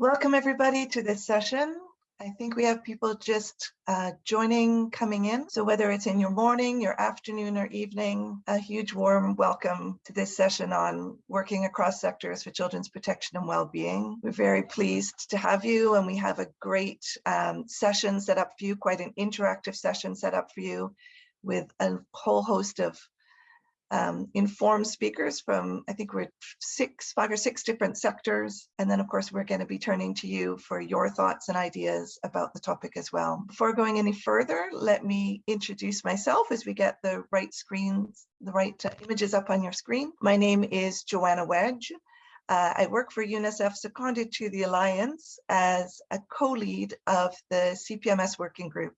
Welcome everybody to this session. I think we have people just uh, joining, coming in. So whether it's in your morning, your afternoon or evening, a huge warm welcome to this session on working across sectors for children's protection and well-being. We're very pleased to have you and we have a great um, session set up for you, quite an interactive session set up for you with a whole host of um, informed speakers from, I think we're six, five or six different sectors. And then of course, we're gonna be turning to you for your thoughts and ideas about the topic as well. Before going any further, let me introduce myself as we get the right screens, the right uh, images up on your screen. My name is Joanna Wedge. Uh, I work for UNICEF, seconded to the Alliance as a co-lead of the CPMS working group.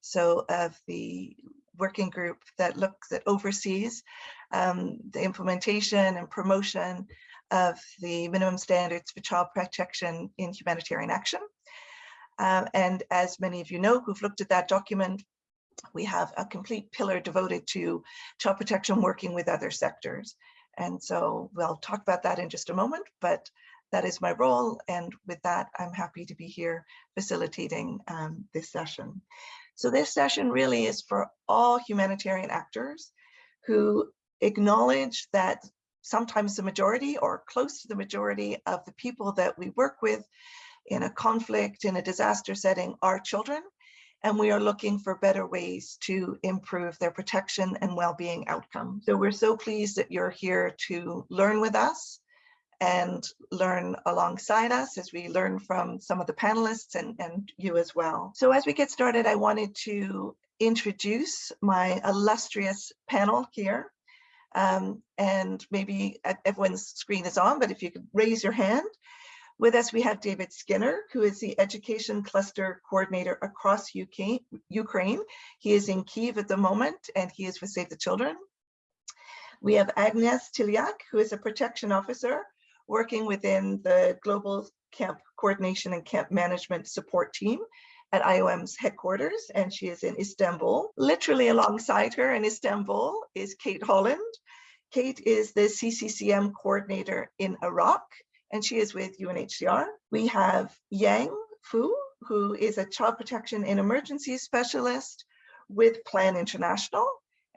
So of the working group that looks that oversees um, the implementation and promotion of the minimum standards for child protection in humanitarian action. Um, and as many of you know who've looked at that document, we have a complete pillar devoted to child protection working with other sectors. And so we'll talk about that in just a moment, but that is my role. And with that, I'm happy to be here facilitating um, this session. So this session really is for all humanitarian actors who acknowledge that sometimes the majority or close to the majority of the people that we work with in a conflict, in a disaster setting are children. And we are looking for better ways to improve their protection and well-being outcomes. So we're so pleased that you're here to learn with us and learn alongside us as we learn from some of the panelists and, and you as well. So as we get started, I wanted to introduce my illustrious panel here. Um, and maybe everyone's screen is on, but if you could raise your hand. With us, we have David Skinner, who is the Education Cluster Coordinator across UK, Ukraine. He is in Kiev at the moment, and he is with Save the Children. We have Agnes Tiliak, who is a protection officer working within the Global Camp Coordination and Camp Management Support Team at IOM's headquarters, and she is in Istanbul. Literally alongside her in Istanbul is Kate Holland. Kate is the CCCM coordinator in Iraq, and she is with UNHCR. We have Yang Fu, who is a child protection and emergency specialist with Plan International,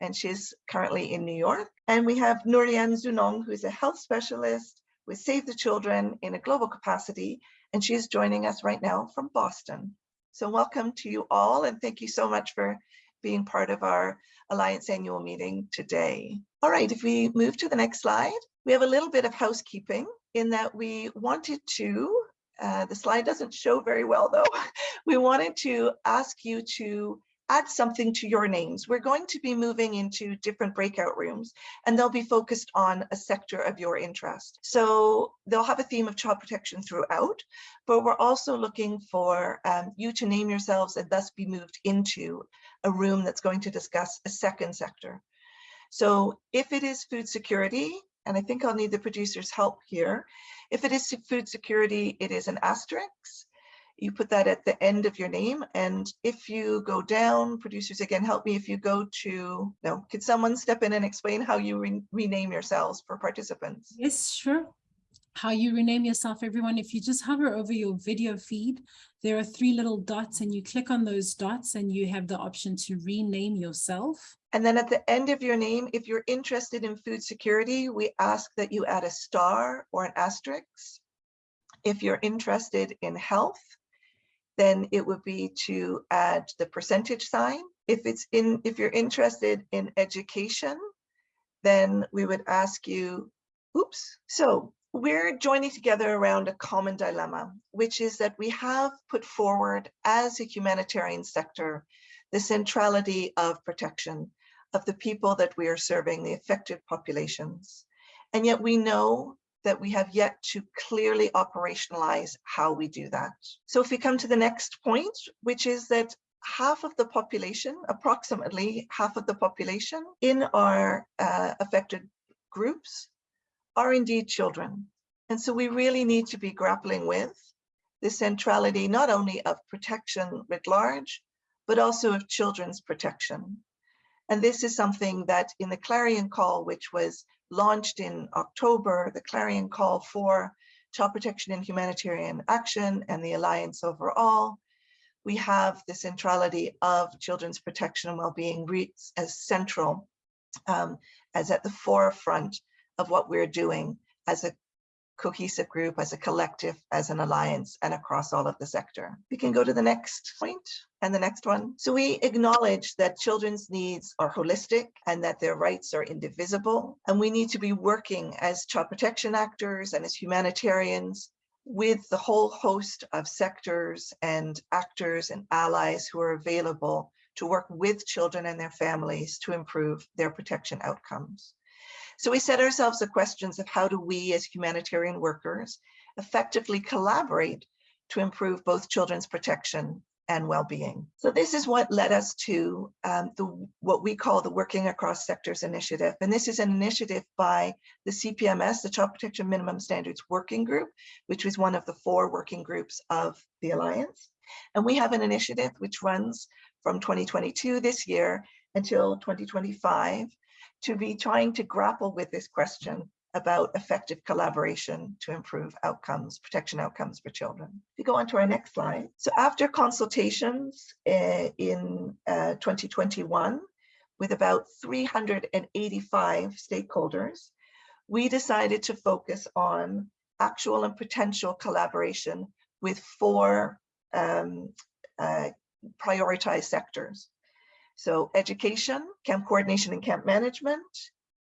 and she's currently in New York. And we have Nurian Zunong, who is a health specialist with Save the Children in a global capacity, and she is joining us right now from Boston. So welcome to you all, and thank you so much for being part of our Alliance annual meeting today. All right, if we move to the next slide, we have a little bit of housekeeping in that we wanted to, uh, the slide doesn't show very well though, we wanted to ask you to add something to your names. We're going to be moving into different breakout rooms and they'll be focused on a sector of your interest. So they'll have a theme of child protection throughout, but we're also looking for um, you to name yourselves and thus be moved into a room that's going to discuss a second sector. So if it is food security, and I think I'll need the producer's help here. If it is food security, it is an asterisk you put that at the end of your name. And if you go down, producers again, help me if you go to, no, could someone step in and explain how you re rename yourselves for participants? Yes, sure. How you rename yourself, everyone. If you just hover over your video feed, there are three little dots and you click on those dots and you have the option to rename yourself. And then at the end of your name, if you're interested in food security, we ask that you add a star or an asterisk. If you're interested in health, then it would be to add the percentage sign. If it's in, if you're interested in education, then we would ask you, oops. So we're joining together around a common dilemma, which is that we have put forward as a humanitarian sector, the centrality of protection of the people that we are serving, the affected populations. And yet we know that we have yet to clearly operationalize how we do that. So if we come to the next point, which is that half of the population, approximately half of the population in our uh, affected groups are indeed children. And so we really need to be grappling with the centrality not only of protection writ large, but also of children's protection. And this is something that in the Clarion Call, which was launched in October, the Clarion Call for Child Protection and Humanitarian Action and the Alliance overall, we have the centrality of children's protection and well-being as central, um, as at the forefront of what we're doing as a cohesive group, as a collective, as an alliance, and across all of the sector. We can go to the next point and the next one. So we acknowledge that children's needs are holistic and that their rights are indivisible. And we need to be working as child protection actors and as humanitarians with the whole host of sectors and actors and allies who are available to work with children and their families to improve their protection outcomes. So we set ourselves the questions of how do we as humanitarian workers effectively collaborate to improve both children's protection and well-being. So this is what led us to um, the what we call the Working Across Sectors Initiative. And this is an initiative by the CPMS, the Child Protection Minimum Standards Working Group, which was one of the four working groups of the Alliance. And we have an initiative which runs from 2022 this year until 2025 to be trying to grapple with this question about effective collaboration to improve outcomes, protection outcomes for children. If you go on to our next slide. So after consultations uh, in uh, 2021 with about 385 stakeholders, we decided to focus on actual and potential collaboration with four um, uh, prioritized sectors. So education, camp coordination and camp management,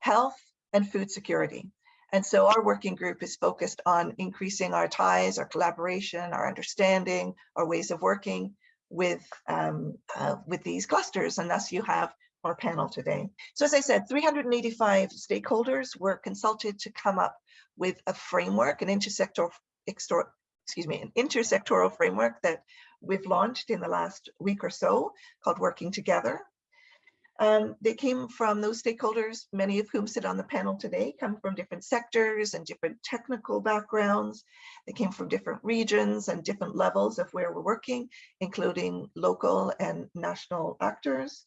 health, and food security. And so our working group is focused on increasing our ties, our collaboration, our understanding, our ways of working with, um, uh, with these clusters. And thus you have our panel today. So as I said, 385 stakeholders were consulted to come up with a framework, an intersectoral, excuse me, an intersectoral framework that we've launched in the last week or so called Working Together. Um, they came from those stakeholders, many of whom sit on the panel today, come from different sectors and different technical backgrounds. They came from different regions and different levels of where we're working, including local and national actors.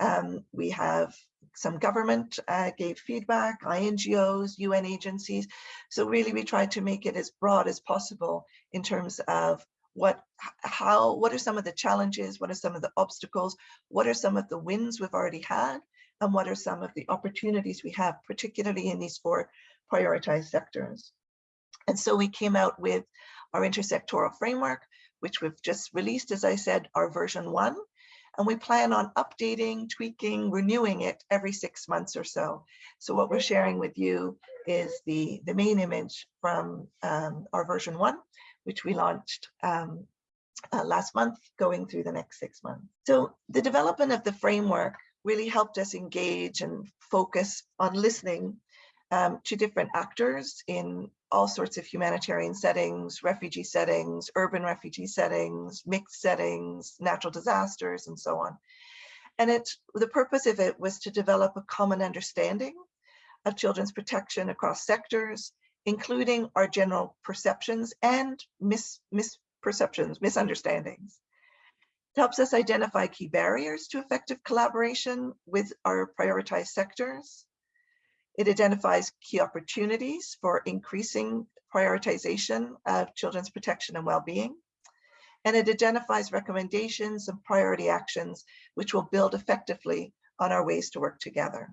Um, we have some government uh, gave feedback, INGOs, UN agencies. So really we tried to make it as broad as possible in terms of what how what are some of the challenges? What are some of the obstacles? What are some of the wins we've already had? And what are some of the opportunities we have particularly in these four prioritized sectors? And so we came out with our intersectoral framework which we've just released as i said our version one. And we plan on updating tweaking renewing it every six months or so. So what we're sharing with you is the the main image from um, our version one which we launched um, uh, last month, going through the next six months. So the development of the framework really helped us engage and focus on listening um, to different actors in all sorts of humanitarian settings, refugee settings, urban refugee settings, mixed settings, natural disasters, and so on. And it, the purpose of it was to develop a common understanding of children's protection across sectors including our general perceptions and mis misperceptions, misunderstandings. It helps us identify key barriers to effective collaboration with our prioritized sectors. It identifies key opportunities for increasing prioritization of children's protection and well-being. And it identifies recommendations and priority actions which will build effectively on our ways to work together.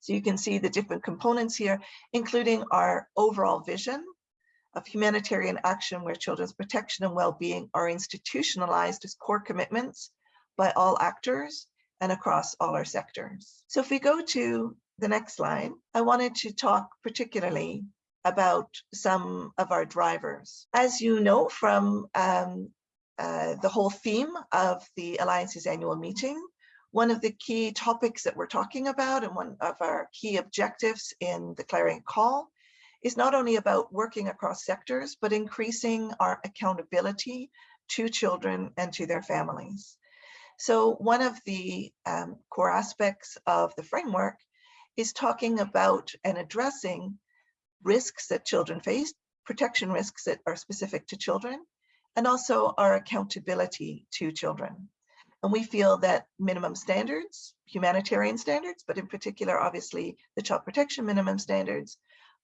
So you can see the different components here, including our overall vision of humanitarian action where children's protection and well-being are institutionalized as core commitments by all actors and across all our sectors. So if we go to the next slide, I wanted to talk particularly about some of our drivers. As you know from um, uh, the whole theme of the Alliance's annual meeting, one of the key topics that we're talking about and one of our key objectives in the Clarion Call is not only about working across sectors, but increasing our accountability to children and to their families. So one of the um, core aspects of the framework is talking about and addressing risks that children face, protection risks that are specific to children, and also our accountability to children. And we feel that minimum standards, humanitarian standards, but in particular, obviously, the child protection minimum standards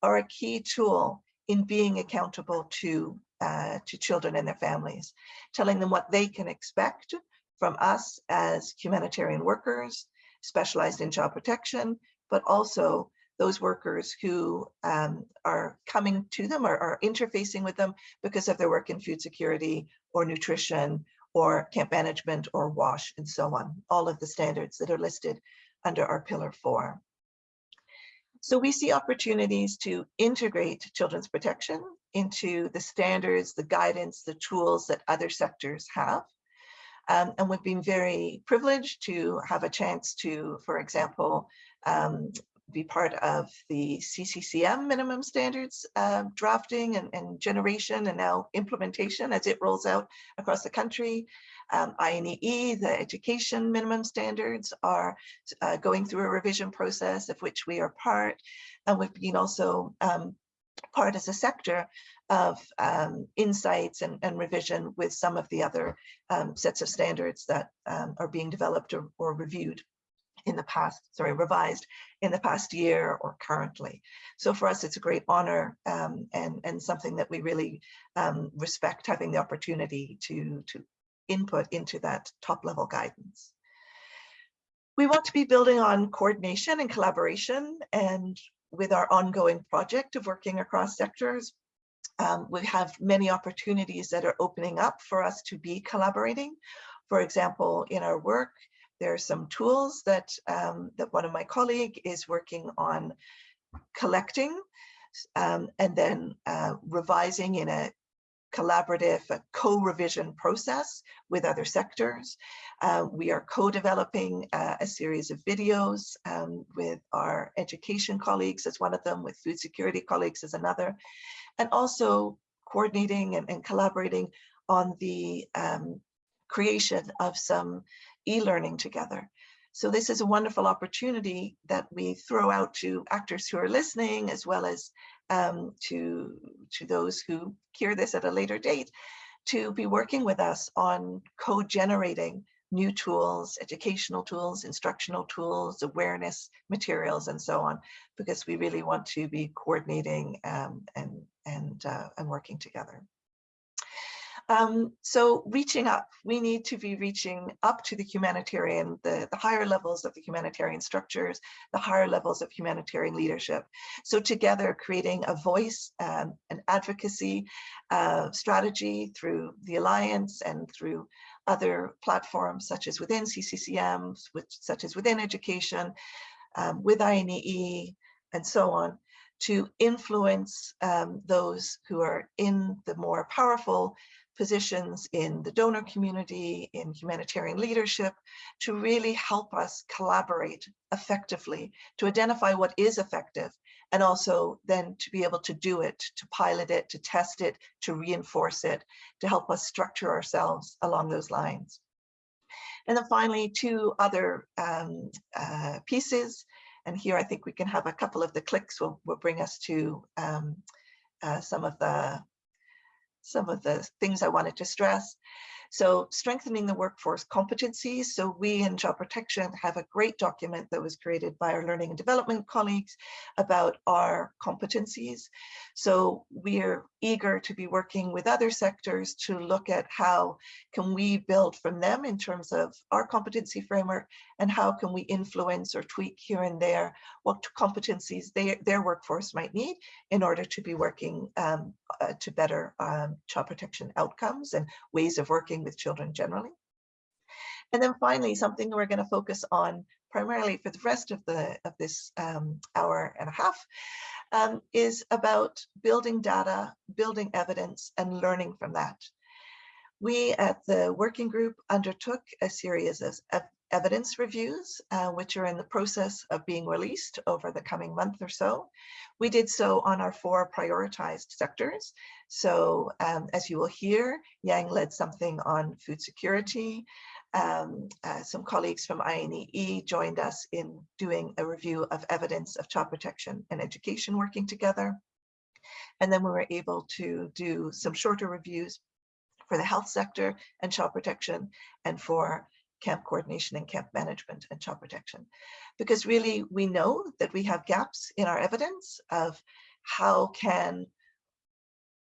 are a key tool in being accountable to, uh, to children and their families, telling them what they can expect from us as humanitarian workers, specialized in child protection, but also those workers who um, are coming to them or are interfacing with them because of their work in food security or nutrition or camp management or WASH and so on, all of the standards that are listed under our pillar four. So we see opportunities to integrate children's protection into the standards, the guidance, the tools that other sectors have. Um, and we've been very privileged to have a chance to, for example, um, be part of the CCCM minimum standards uh, drafting and, and, generation and now implementation as it rolls out across the country. Um, INEE, the education minimum standards are uh, going through a revision process of which we are part. And we've been also um, part as a sector of um, insights and, and, revision with some of the other um, sets of standards that um, are being developed or, or reviewed in the past, sorry, revised in the past year or currently. So for us, it's a great honor um, and, and something that we really um, respect having the opportunity to, to input into that top level guidance. We want to be building on coordination and collaboration and with our ongoing project of working across sectors, um, we have many opportunities that are opening up for us to be collaborating. For example, in our work, there are some tools that, um, that one of my colleague is working on collecting um, and then uh, revising in a collaborative co-revision process with other sectors. Uh, we are co-developing uh, a series of videos um, with our education colleagues as one of them, with food security colleagues as another, and also coordinating and, and collaborating on the um, creation of some e-learning together. So this is a wonderful opportunity that we throw out to actors who are listening, as well as um, to, to those who hear this at a later date, to be working with us on co-generating new tools, educational tools, instructional tools, awareness materials, and so on, because we really want to be coordinating um, and, and, uh, and working together. Um, so reaching up, we need to be reaching up to the humanitarian, the, the higher levels of the humanitarian structures, the higher levels of humanitarian leadership. So together creating a voice, um, an advocacy uh, strategy through the Alliance and through other platforms such as within CCCM, which, such as within education, um, with INEE, and so on, to influence um, those who are in the more powerful positions in the donor community, in humanitarian leadership, to really help us collaborate effectively, to identify what is effective, and also then to be able to do it, to pilot it, to test it, to reinforce it, to help us structure ourselves along those lines. And then finally, two other um, uh, pieces. And here I think we can have a couple of the clicks will, will bring us to um, uh, some of the some of the things I wanted to stress. So strengthening the workforce competencies. So we in Child Protection have a great document that was created by our learning and development colleagues about our competencies. So we're eager to be working with other sectors to look at how can we build from them in terms of our competency framework and how can we influence or tweak here and there what competencies they, their workforce might need in order to be working um, uh, to better um, child protection outcomes and ways of working with children generally. And then finally, something we're going to focus on primarily for the rest of the of this um, hour and a half um, is about building data, building evidence, and learning from that. We at the working group undertook a series of evidence reviews, uh, which are in the process of being released over the coming month or so. We did so on our four prioritized sectors. So um, as you will hear, Yang led something on food security. Um, uh, some colleagues from INEE joined us in doing a review of evidence of child protection and education working together. And then we were able to do some shorter reviews for the health sector and child protection and for camp coordination and camp management and child protection. Because really we know that we have gaps in our evidence of how can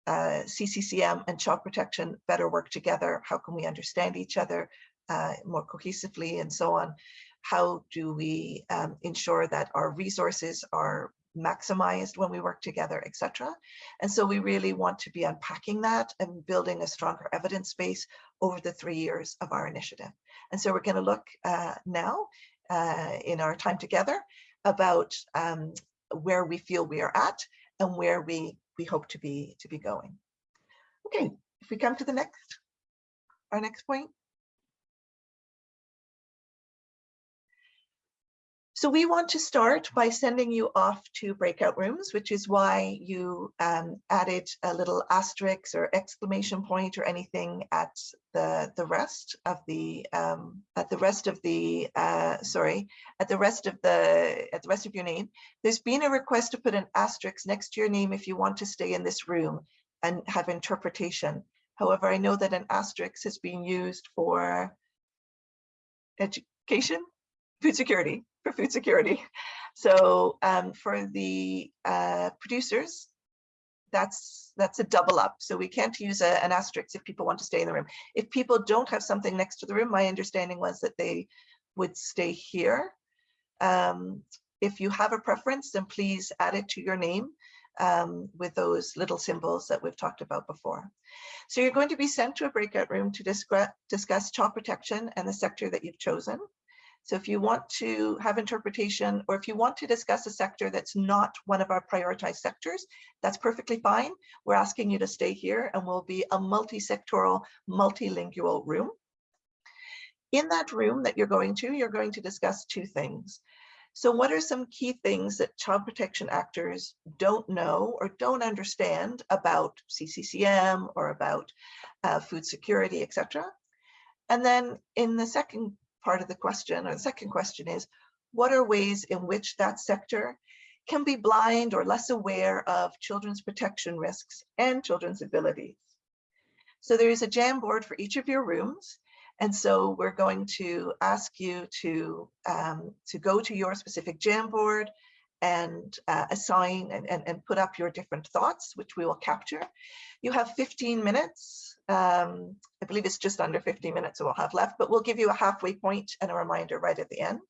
uh, CCCM and child protection better work together? How can we understand each other uh, more cohesively and so on? How do we um, ensure that our resources are maximized when we work together, etc. And so we really want to be unpacking that and building a stronger evidence base over the three years of our initiative. And so we're going to look uh, now uh, in our time together about um, where we feel we are at and where we we hope to be to be going. Okay, if we come to the next, our next point. So we want to start by sending you off to breakout rooms, which is why you um, added a little asterisk or exclamation point or anything at the the rest of the um, at the rest of the uh, sorry at the rest of the at the rest of your name. There's been a request to put an asterisk next to your name if you want to stay in this room and have interpretation. However, I know that an asterisk has been used for education, food security for food security. So um, for the uh, producers, that's that's a double up. So we can't use a, an asterisk if people want to stay in the room. If people don't have something next to the room, my understanding was that they would stay here. Um, if you have a preference, then please add it to your name um, with those little symbols that we've talked about before. So you're going to be sent to a breakout room to discuss, discuss child protection and the sector that you've chosen. So if you want to have interpretation or if you want to discuss a sector that's not one of our prioritized sectors, that's perfectly fine. We're asking you to stay here and we'll be a multi-sectoral, multilingual room. In that room that you're going to, you're going to discuss two things. So what are some key things that child protection actors don't know or don't understand about CCCM or about uh, food security, etc. And then in the second part of the question, or the second question is, what are ways in which that sector can be blind or less aware of children's protection risks and children's abilities? So there is a Jamboard for each of your rooms. And so we're going to ask you to, um, to go to your specific Jamboard and uh, assign and, and, and put up your different thoughts, which we will capture. You have 15 minutes. Um, I believe it's just under 15 minutes that we'll have left, but we'll give you a halfway point and a reminder right at the end,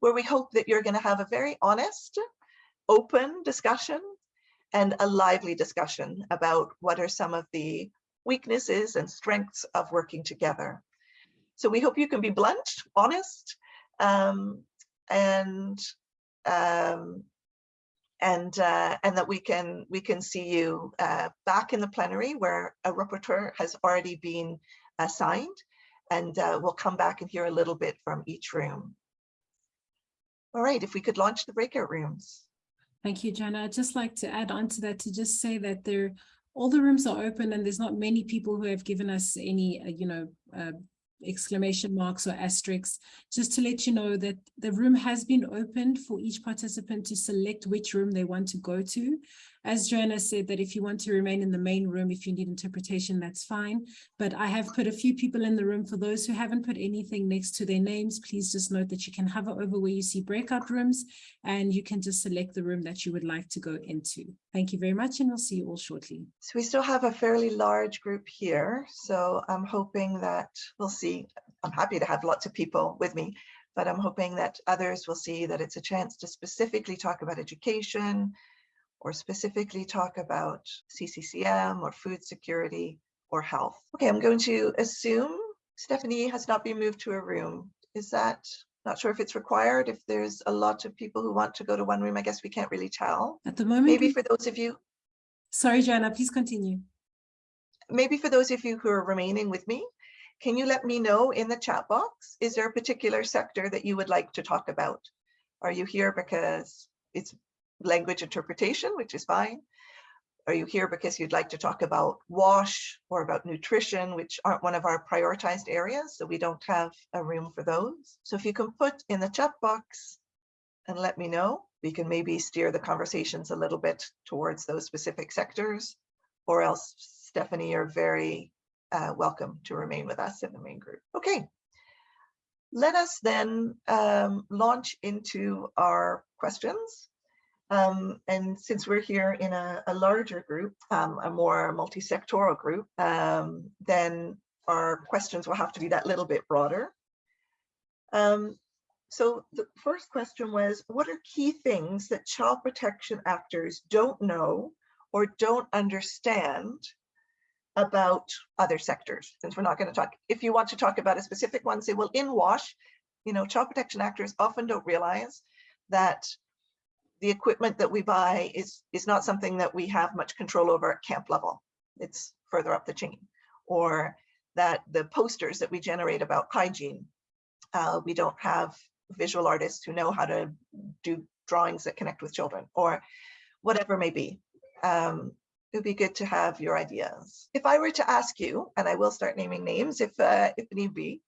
where we hope that you're going to have a very honest, open discussion and a lively discussion about what are some of the weaknesses and strengths of working together. So we hope you can be blunt, honest, um, and um, and uh, and that we can we can see you uh, back in the plenary where a rapporteur has already been assigned and uh, we'll come back and hear a little bit from each room. All right, if we could launch the breakout rooms. Thank you, Jana. I'd just like to add on to that to just say that there all the rooms are open and there's not many people who have given us any, uh, you know, uh, exclamation marks or asterisks, just to let you know that the room has been opened for each participant to select which room they want to go to. As Joanna said, that if you want to remain in the main room, if you need interpretation, that's fine. But I have put a few people in the room. For those who haven't put anything next to their names, please just note that you can hover over where you see breakout rooms and you can just select the room that you would like to go into. Thank you very much and we'll see you all shortly. So we still have a fairly large group here. So I'm hoping that we'll see. I'm happy to have lots of people with me but I'm hoping that others will see that it's a chance to specifically talk about education, or specifically talk about CCCM or food security or health. Okay, I'm going to assume Stephanie has not been moved to a room. Is that, not sure if it's required, if there's a lot of people who want to go to one room, I guess we can't really tell. At the moment. Maybe for those of you. Sorry, Joanna, please continue. Maybe for those of you who are remaining with me, can you let me know in the chat box, is there a particular sector that you would like to talk about? Are you here because it's language interpretation, which is fine. Are you here because you'd like to talk about WASH or about nutrition, which aren't one of our prioritized areas, so we don't have a room for those. So if you can put in the chat box and let me know, we can maybe steer the conversations a little bit towards those specific sectors, or else Stephanie, you're very uh, welcome to remain with us in the main group. Okay, let us then um, launch into our questions. Um, and since we're here in a, a larger group, um, a more multi-sectoral group, um, then our questions will have to be that little bit broader. Um, so the first question was, what are key things that child protection actors don't know or don't understand about other sectors? Since we're not going to talk, if you want to talk about a specific one, say, well, in WASH, you know, child protection actors often don't realize that the equipment that we buy is, is not something that we have much control over at camp level. It's further up the chain. Or that the posters that we generate about hygiene, uh, we don't have visual artists who know how to do drawings that connect with children or whatever may be. Um, it would be good to have your ideas. If I were to ask you, and I will start naming names if, uh, if need be,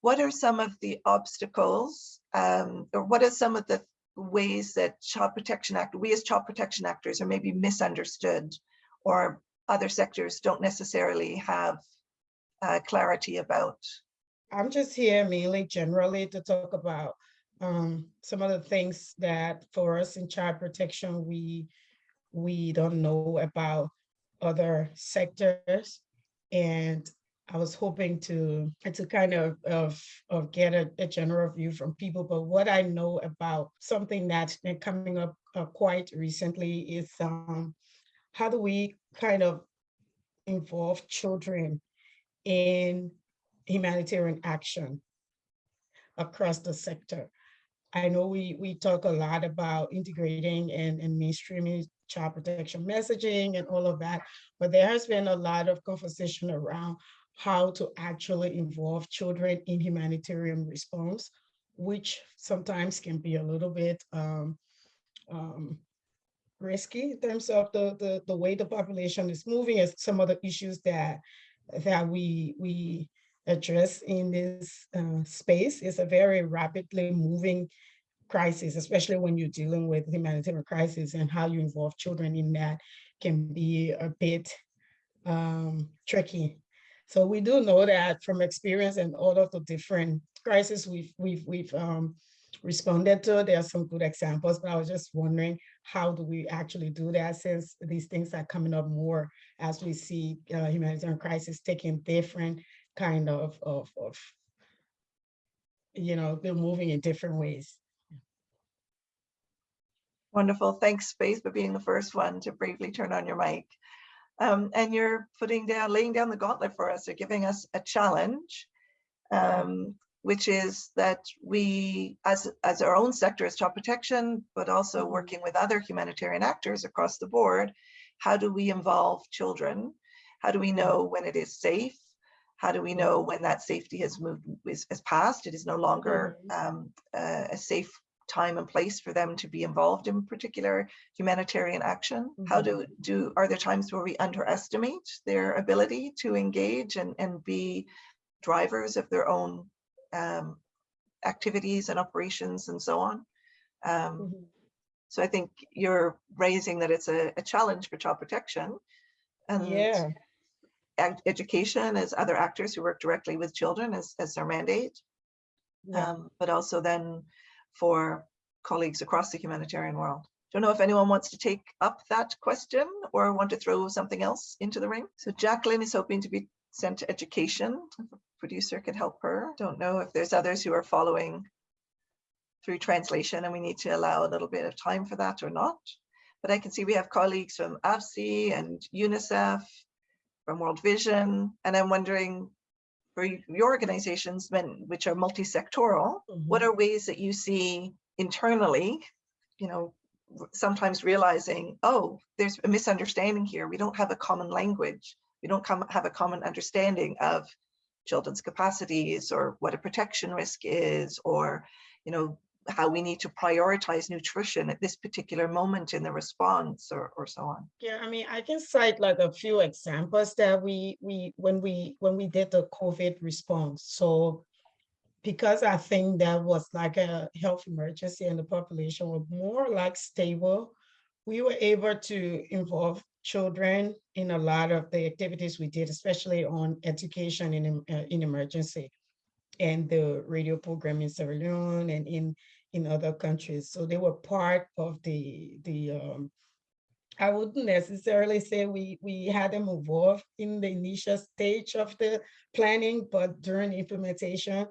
what are some of the obstacles um, or what are some of the ways that Child Protection Act, we as Child Protection Actors are maybe misunderstood or other sectors don't necessarily have uh, clarity about? I'm just here mainly generally to talk about um, some of the things that for us in child protection, we we don't know about other sectors. And I was hoping to to kind of of, of get a, a, general view from people, but what I know about something that's been coming up uh, quite recently is um, how do we kind of involve children in humanitarian action across the sector. I know we, we talk a lot about integrating and, and mainstreaming child protection messaging and all of that, but there has been a lot of conversation around how to actually involve children in humanitarian response, which sometimes can be a little bit um, um, risky in terms of the, the, the way the population is moving and some of the issues that, that we, we address in this uh, space. is a very rapidly moving crisis, especially when you're dealing with humanitarian crisis and how you involve children in that can be a bit um, tricky so we do know that from experience and all of the different crises we've we've we've um, responded to. There are some good examples, but I was just wondering how do we actually do that since these things are coming up more as we see uh, humanitarian crisis taking different kind of, of, of, you know, they're moving in different ways. Wonderful. Thanks, Faith, for being the first one to bravely turn on your mic. Um, and you're putting down, laying down the gauntlet for us, or giving us a challenge, um, which is that we, as, as our own sector as child protection, but also mm-hmm. working with other humanitarian actors across the board, how do we involve children? How do we know when it is safe? How do we know when that safety has moved, is, is passed? It is no longer mm-hmm. um, uh, a safe time and place for them to be involved in particular humanitarian action? Mm -hmm. How do, mm-hmm. do, are there times where we underestimate their ability to engage and, and be drivers of their own um, activities and operations and so on? Um, mm -hmm. So I think you're raising that it's a, a challenge for child protection and yeah. education as other actors who work directly with children as, as their mandate. Yeah. Um, but also then for colleagues across the humanitarian world. Don't know if anyone wants to take up that question or want to throw something else into the ring. So Jacqueline is hoping to be sent to education. Producer could help her. Don't know if there's others who are following through translation and we need to allow a little bit of time for that or not. But I can see we have colleagues from AVSI and UNICEF, from World Vision, and I'm wondering for your organizations, which are multi-sectoral, mm -hmm. what are ways that you see internally, you know, sometimes realizing, oh, there's a misunderstanding here. We don't have a common language. We don't come, have a common understanding of children's capacities or what a protection risk is, or, you know, how we need to prioritize nutrition at this particular moment in the response or, or so on. Yeah i mean i can cite like a few examples that we we when we when we did the covid response. So because i think that was like a health emergency and the population were more like stable we were able to involve children in a lot of the activities we did especially on education in uh, in emergency. And the radio program in Sierra Leone and in in other countries. So they were part of the, the um, I wouldn't necessarily say we, we had them involved in the initial stage of the planning, but during implementation.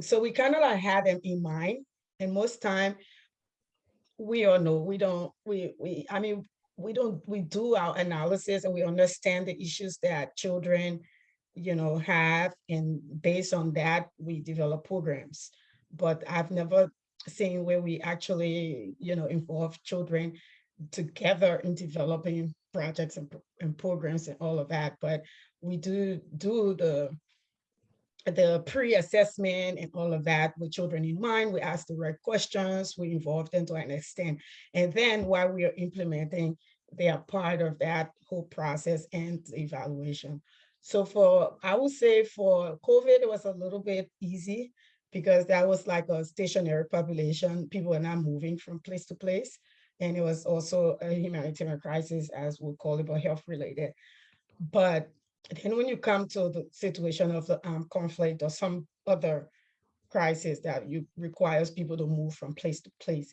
So we kind of like had them in mind. And most time, we all know, we don't, we, we, I mean, we don't, we do our analysis and we understand the issues that children, you know, have. And based on that, we develop programs. But I've never seen where we actually, you know, involve children together in developing projects and, and programs and all of that. But we do do the the pre-assessment and all of that with children in mind. We ask the right questions, we involve them to an extent. And then while we are implementing, they are part of that whole process and evaluation. So for, I would say for COVID, it was a little bit easy because that was like a stationary population. People are not moving from place to place. And it was also a humanitarian crisis, as we call it, but health related. But then when you come to the situation of the um, conflict or some other crisis that you requires people to move from place to place.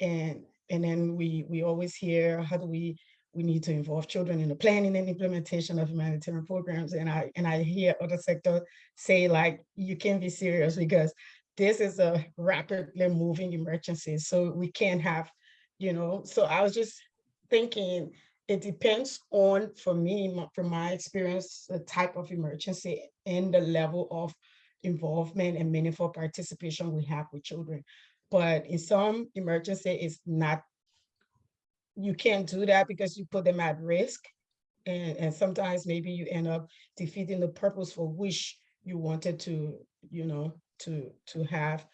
And and then we we always hear how do we we need to involve children in the planning and implementation of humanitarian programs. And I and I hear other sectors say like you can be serious because this is a rapidly moving emergency. So we can't have, you know, so I was just thinking it depends on, for me, from my experience, the type of emergency and the level of involvement and meaningful participation we have with children. But in some emergency, it's not, you can't do that because you put them at risk. And, and sometimes maybe you end up defeating the purpose for which you wanted to, you know, to to have,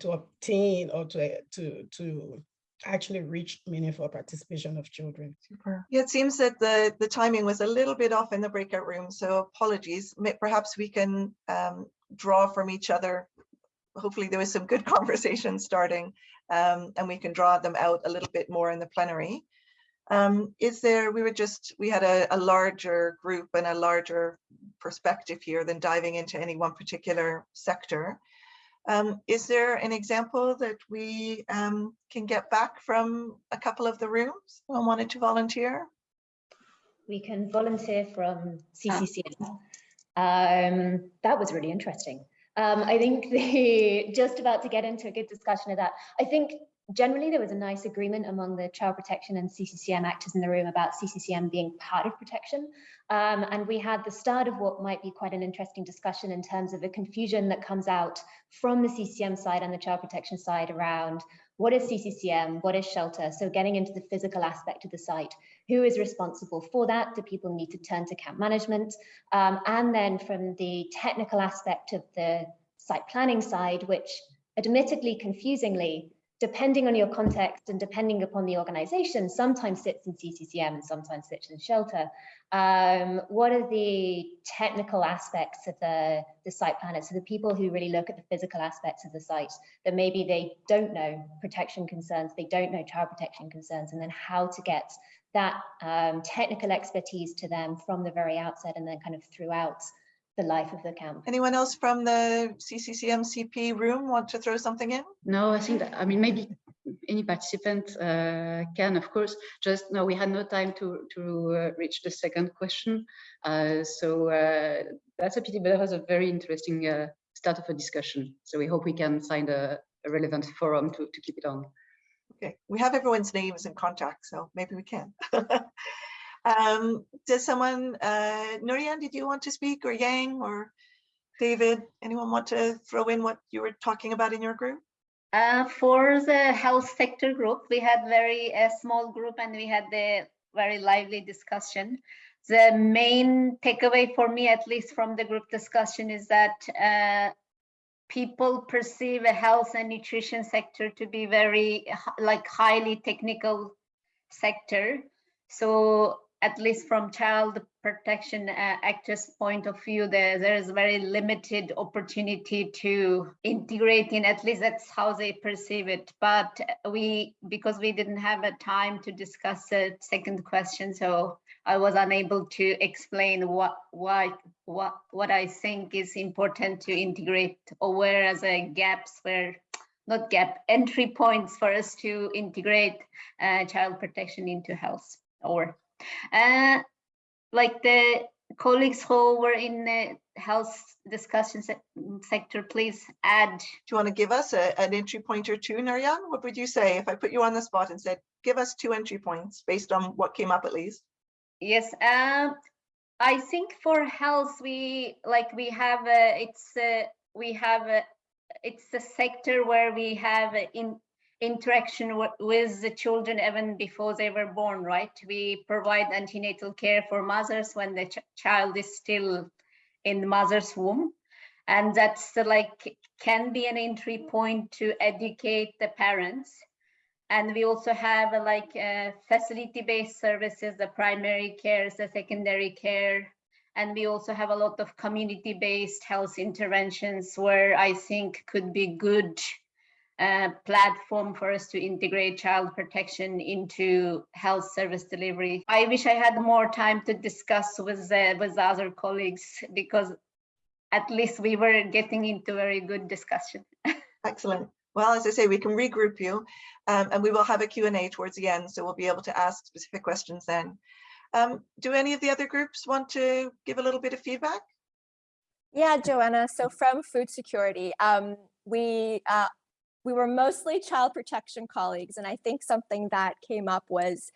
to obtain or to, to, to actually reach meaningful participation of children. Super. Yeah, it seems that the, the timing was a little bit off in the breakout room, so apologies. Perhaps we can um, draw from each other. Hopefully there was some good conversation starting um, and we can draw them out a little bit more in the plenary. Um, is there, we were just, we had a, a larger group and a larger perspective here than diving into any one particular sector. Um, is there an example that we um, can get back from a couple of the rooms? Someone wanted to volunteer? We can volunteer from CCCM. Um, that was really interesting. Um, I think the just about to get into a good discussion of that. I think generally there was a nice agreement among the child protection and CCCM actors in the room about CCCM being part of protection. Um, and we had the start of what might be quite an interesting discussion in terms of the confusion that comes out from the CCM side and the child protection side around what is CCCM, what is shelter? So getting into the physical aspect of the site, who is responsible for that? Do people need to turn to camp management? Um, and then from the technical aspect of the site planning side, which admittedly confusingly depending on your context and depending upon the organization, sometimes sits in CCCM and sometimes sits in shelter. Um, what are the technical aspects of the, the site planners? So the people who really look at the physical aspects of the site that maybe they don't know protection concerns, they don't know child protection concerns, and then how to get that um, technical expertise to them from the very outset and then kind of throughout the life of the camp. Anyone else from the CCCMCP room want to throw something in? No, I think that, I mean, maybe any participant uh, can, of course, just no, we had no time to, to uh, reach the second question. Uh, so uh, that's a pity, but that was a very interesting uh, start of a discussion. So we hope we can find a, a relevant forum to, to keep it on. Okay, we have everyone's names and contacts, so maybe we can. Um, does someone, uh, Nurian, did you want to speak or Yang or David, anyone want to throw in what you were talking about in your group? Uh, for the health sector group, we had very a small group and we had the very lively discussion. The main takeaway for me, at least from the group discussion, is that uh, people perceive a health and nutrition sector to be very like highly technical sector. So at least from child protection uh, actors point of view there there is very limited opportunity to integrate in at least that's how they perceive it but we because we didn't have a time to discuss the second question so i was unable to explain what why what what i think is important to integrate or where are the gaps where not gap, entry points for us to integrate uh, child protection into health or uh, like the colleagues who were in the health discussion se sector, please add. Do you want to give us a, an entry point or two, Naryan? What would you say if I put you on the spot and said, give us two entry points based on what came up at least? Yes, um, I think for health, we like we have a, it's a, we have a, it's a sector where we have in interaction with the children even before they were born, right? We provide antenatal care for mothers when the ch- child is still in the mother's womb. And that's uh, like can be an entry point to educate the parents. And we also have uh, like uh, facility-based services, the primary care, the secondary care. And we also have a lot of community-based health interventions where I think could be good uh, platform for us to integrate child protection into health service delivery. I wish I had more time to discuss with uh, with other colleagues because at least we were getting into very good discussion. Excellent. Well, as I say, we can regroup you um, and we will have a Q&A towards the end, so we'll be able to ask specific questions then. Um, do any of the other groups want to give a little bit of feedback? Yeah, Joanna. So from food security, um, we uh, we were mostly child protection colleagues, and I think something that came up was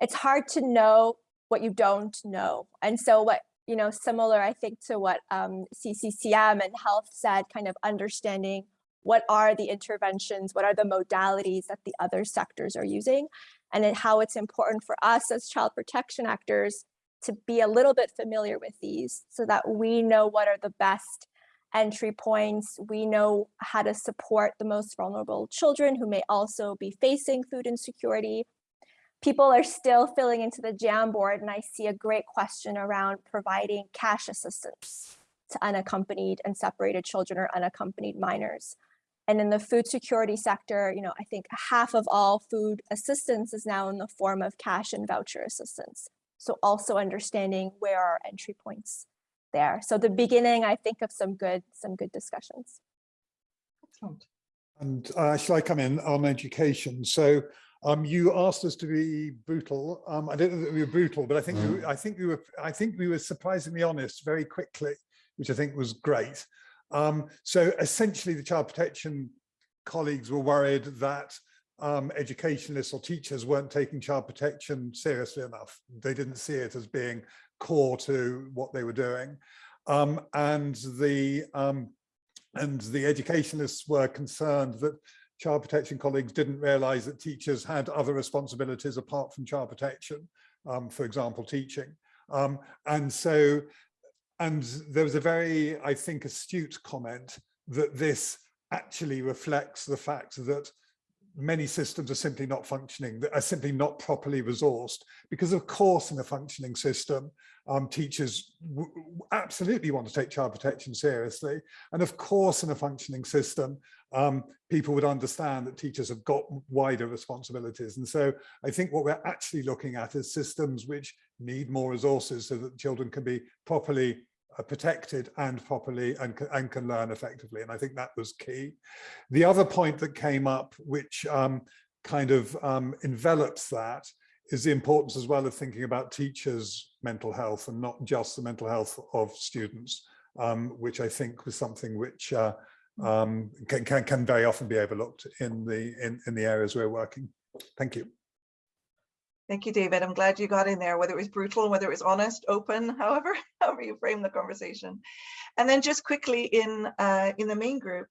it's hard to know what you don't know. And so what you know, similar I think to what um, CCCM and health said, kind of understanding what are the interventions, what are the modalities that the other sectors are using, and then how it's important for us as child protection actors to be a little bit familiar with these so that we know what are the best entry points. We know how to support the most vulnerable children who may also be facing food insecurity. People are still filling into the Jamboard and I see a great question around providing cash assistance to unaccompanied and separated children or unaccompanied minors. And in the food security sector, you know, I think half of all food assistance is now in the form of cash and voucher assistance. So also understanding where are entry points there. So the beginning, I think of some good, some good discussions. Excellent. And uh, shall I come in on education? So um, you asked us to be brutal. Um, I don't know that we were brutal, but I think we, I think we were I think we were surprisingly honest very quickly, which I think was great. Um, so essentially, the child protection colleagues were worried that um, educationalists or teachers weren't taking child protection seriously enough. They didn't see it as being core to what they were doing. Um, and the um, and the educationalists were concerned that child protection colleagues didn't realize that teachers had other responsibilities apart from child protection, um, for example, teaching. Um, and so, and there was a very, I think, astute comment that this actually reflects the fact that many systems are simply not functioning, that are simply not properly resourced. Because of course, in a functioning system, um, teachers absolutely want to take child protection seriously. And of course, in a functioning system, um, people would understand that teachers have got wider responsibilities. And so I think what we're actually looking at is systems which need more resources so that children can be properly are protected and properly and, and can learn effectively. And I think that was key. The other point that came up, which um, kind of um, envelops that, is the importance as well of thinking about teachers' mental health and not just the mental health of students, um, which I think was something which uh, um, can, can, can very often be overlooked in the in, in the areas we're working. Thank you. Thank you, David. I'm glad you got in there, whether it was brutal, whether it was honest, open, however, however you frame the conversation. And then just quickly in uh, in the main group,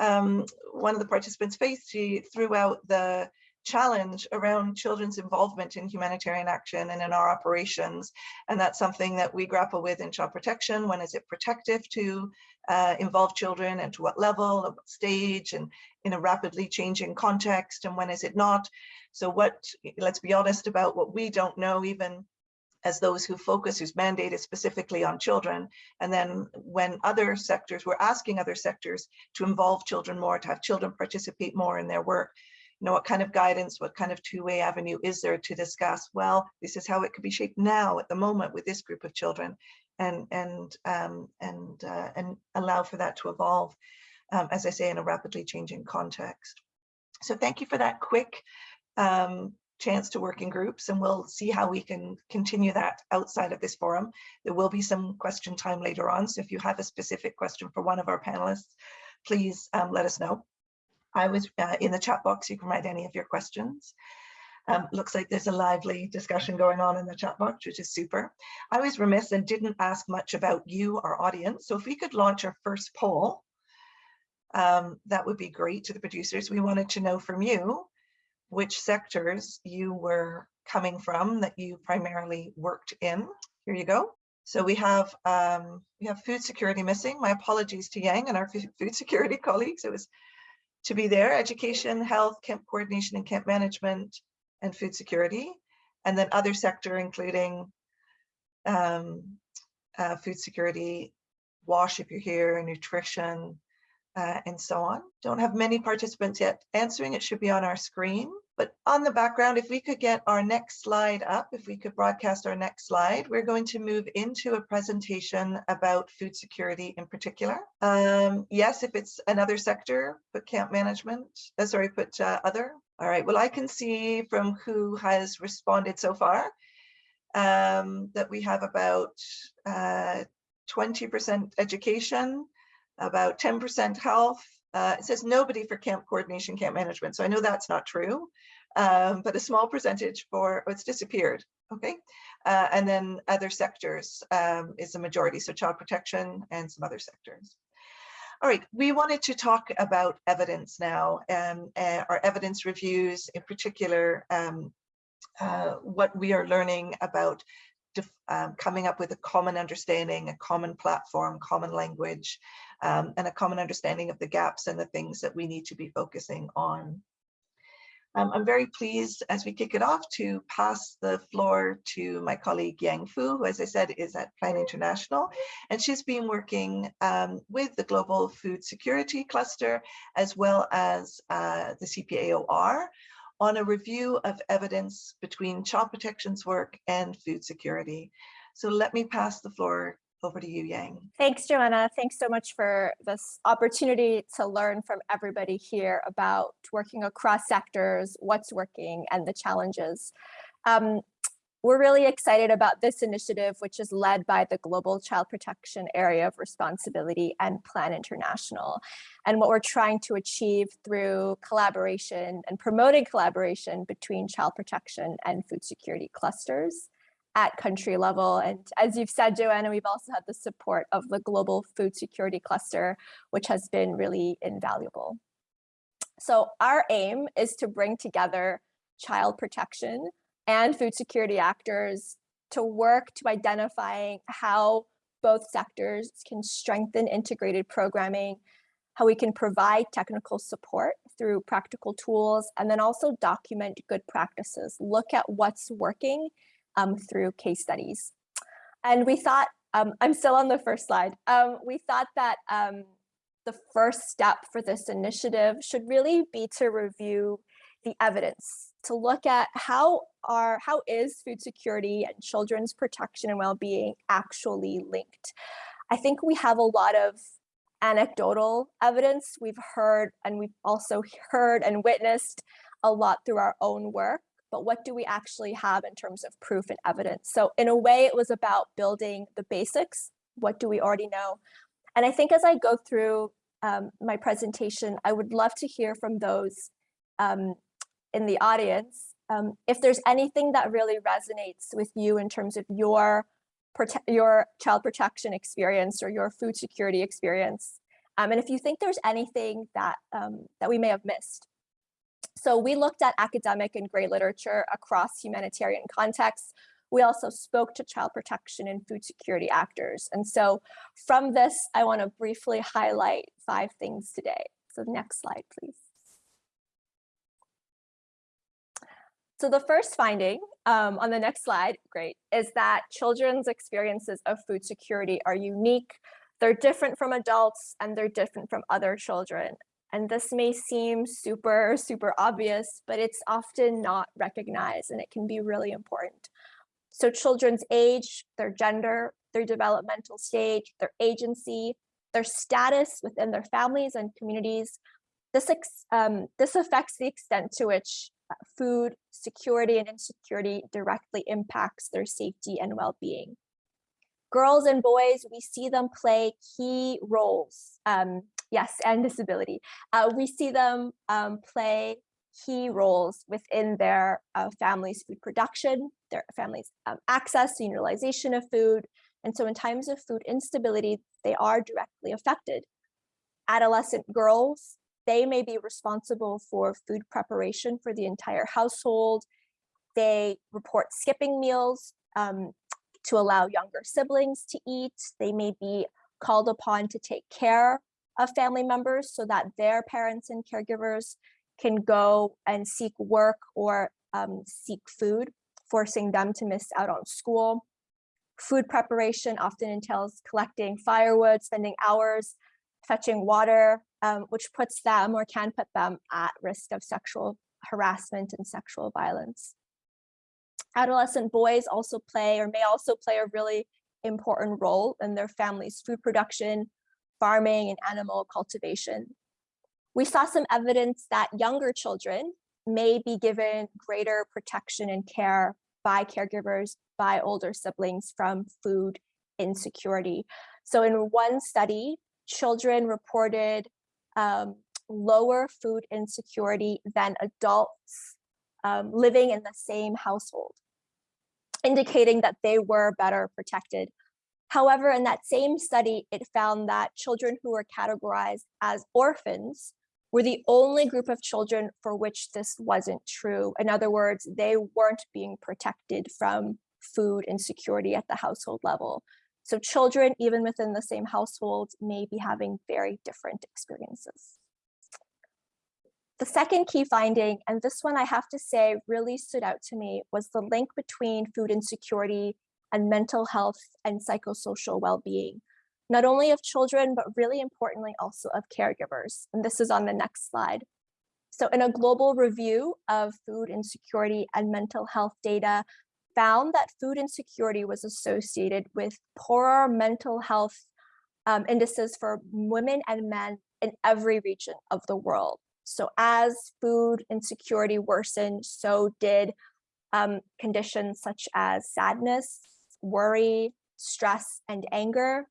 um, one of the participants, Faith, she threw out the challenge around children's involvement in humanitarian action and in our operations. And that's something that we grapple with in child protection. When is it protective to uh, involve children and to what level, at what stage, and in a rapidly changing context, and when is it not? So what, let's be honest about what we don't know even as those who focus, whose mandate is specifically on children. And then when other sectors, we're asking other sectors to involve children more, to have children participate more in their work. You know, what kind of guidance, what kind of two-way avenue is there to discuss, well, this is how it could be shaped now at the moment with this group of children and, and, um, and, uh, and allow for that to evolve. um, as I say, in a rapidly changing context. So thank you for that quick um, chance to work in groups and we'll see how we can continue that outside of this forum. There will be some question time later on. So if you have a specific question for one of our panelists, please um, let us know. I was uh, in the chat box, you can write any of your questions. Um, looks like there's a lively discussion going on in the chat box, which is super. I was remiss and didn't ask much about you, our audience. So if we could launch our first poll, um, that would be great to the producers. We wanted to know from you which sectors you were coming from that you primarily worked in. Here you go. So we have um, we have food security missing. My apologies to Yang and our food security colleagues. It was to be there, education, health, camp coordination and camp management, and food security. And then other sector, including um, uh, food security, wash if you're here, nutrition, uh, and so on. Don't have many participants yet answering. It should be on our screen. But on the background, if we could get our next slide up, if we could broadcast our next slide, we're going to move into a presentation about food security in particular. Um, yes, if it's another sector, put camp management, uh, sorry, put uh, other. All right, well, I can see from who has responded so far um, that we have about 20% uh, education, about 10% health. Uh, it says nobody for camp coordination, camp management. So I know that's not true, um, but a small percentage for, oh, it's disappeared. Okay. Uh, and then other sectors um, is the majority. So child protection and some other sectors. All right, we wanted to talk about evidence now, and um, uh, our evidence reviews, in particular, um, uh, what we are learning about um, coming up with a common understanding, a common platform, common language, um, and a common understanding of the gaps and the things that we need to be focusing on. Um, I'm very pleased as we kick it off to pass the floor to my colleague Yang Fu, who, as I said, is at Plan International. And she's been working um, with the Global Food Security Cluster, as well as uh, the CPAOR, on a review of evidence between child protection's work and food security. So let me pass the floor over to you, Yang. Thanks, Joanna. Thanks so much for this opportunity to learn from everybody here about working across sectors, what's working, and the challenges. Um, we're really excited about this initiative, which is led by the Global Child Protection Area of Responsibility and Plan International. And what we're trying to achieve through collaboration and promoting collaboration between child protection and food security clusters at country level. And as you've said, Joanna, we've also had the support of the Global Food Security Cluster, which has been really invaluable. So our aim is to bring together child protection and food security actors to work to identifying how both sectors can strengthen integrated programming, how we can provide technical support through practical tools, and then also document good practices, look at what's working um, through case studies. And we thought, um, I'm still on the first slide, um, we thought that um, the first step for this initiative should really be to review the evidence, to look at how are how is food security and children's protection and well-being actually linked. I think we have a lot of anecdotal evidence we've heard and we've also heard and witnessed a lot through our own work but what do we actually have in terms of proof and evidence? So in a way, it was about building the basics. What do we already know? And I think as I go through um, my presentation, I would love to hear from those um, in the audience um, if there's anything that really resonates with you in terms of your your child protection experience or your food security experience. Um, and if you think there's anything that um, that we may have missed. So we looked at academic and gray literature across humanitarian contexts. We also spoke to child protection and food security actors. And so from this, I wanna briefly highlight five things today. So next slide, please. So the first finding um, on the next slide, great, is that children's experiences of food security are unique. They're different from adults and they're different from other children. And this may seem super, super obvious, but it's often not recognized and it can be really important. So children's age, their gender, their developmental stage, their agency, their status within their families and communities. This, um, this affects the extent to which food security and insecurity directly impacts their safety and well-being. Girls and boys, we see them play key roles. Um, yes, and disability. Uh, we see them um, play key roles within their uh, family's food production, their family's um, access and utilization of food. And so in times of food instability, they are directly affected. Adolescent girls, they may be responsible for food preparation for the entire household. They report skipping meals um, to allow younger siblings to eat. They may be called upon to take care of family members so that their parents and caregivers can go and seek work or um, seek food, forcing them to miss out on school. Food preparation often entails collecting firewood, spending hours fetching water, um, which puts them or can put them at risk of sexual harassment and sexual violence. Adolescent boys also play or may also play a really important role in their family's food production, farming, and animal cultivation. We saw some evidence that younger children may be given greater protection and care by caregivers, by older siblings from food insecurity. So in one study, children reported um, lower food insecurity than adults um, living in the same household, indicating that they were better protected. However, in that same study, it found that children who were categorized as orphans were the only group of children for which this wasn't true. In other words, they weren't being protected from food insecurity at the household level. So children, even within the same household, may be having very different experiences. The second key finding, and this one I have to say really stood out to me, was the link between food insecurity and mental health and psychosocial well-being not only of children, but really importantly also of caregivers. And this is on the next slide. So in a global review of food insecurity and mental health data found that food insecurity was associated with poorer mental health um, indices for women and men in every region of the world. So as food insecurity worsened, so did um, conditions such as sadness, worry, stress, and anger,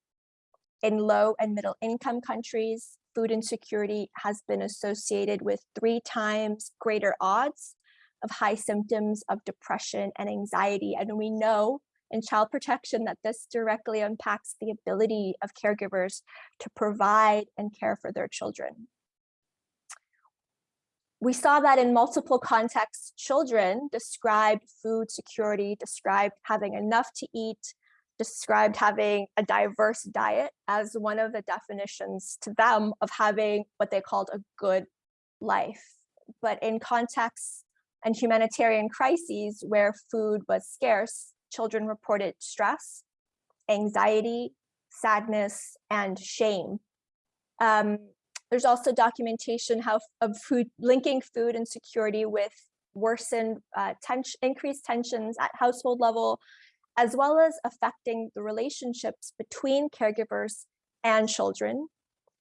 in low and middle income countries, food insecurity has been associated with three times greater odds of high symptoms of depression and anxiety. And we know in child protection that this directly impacts the ability of caregivers to provide and care for their children. We saw that in multiple contexts, children described food security, described having enough to eat, described having a diverse diet as one of the definitions to them of having what they called a good life. But in contexts and humanitarian crises where food was scarce, children reported stress, anxiety, sadness, and shame. Um, there's also documentation how, of food linking food insecurity with worsened uh, tension, increased tensions at household level as well as affecting the relationships between caregivers and children.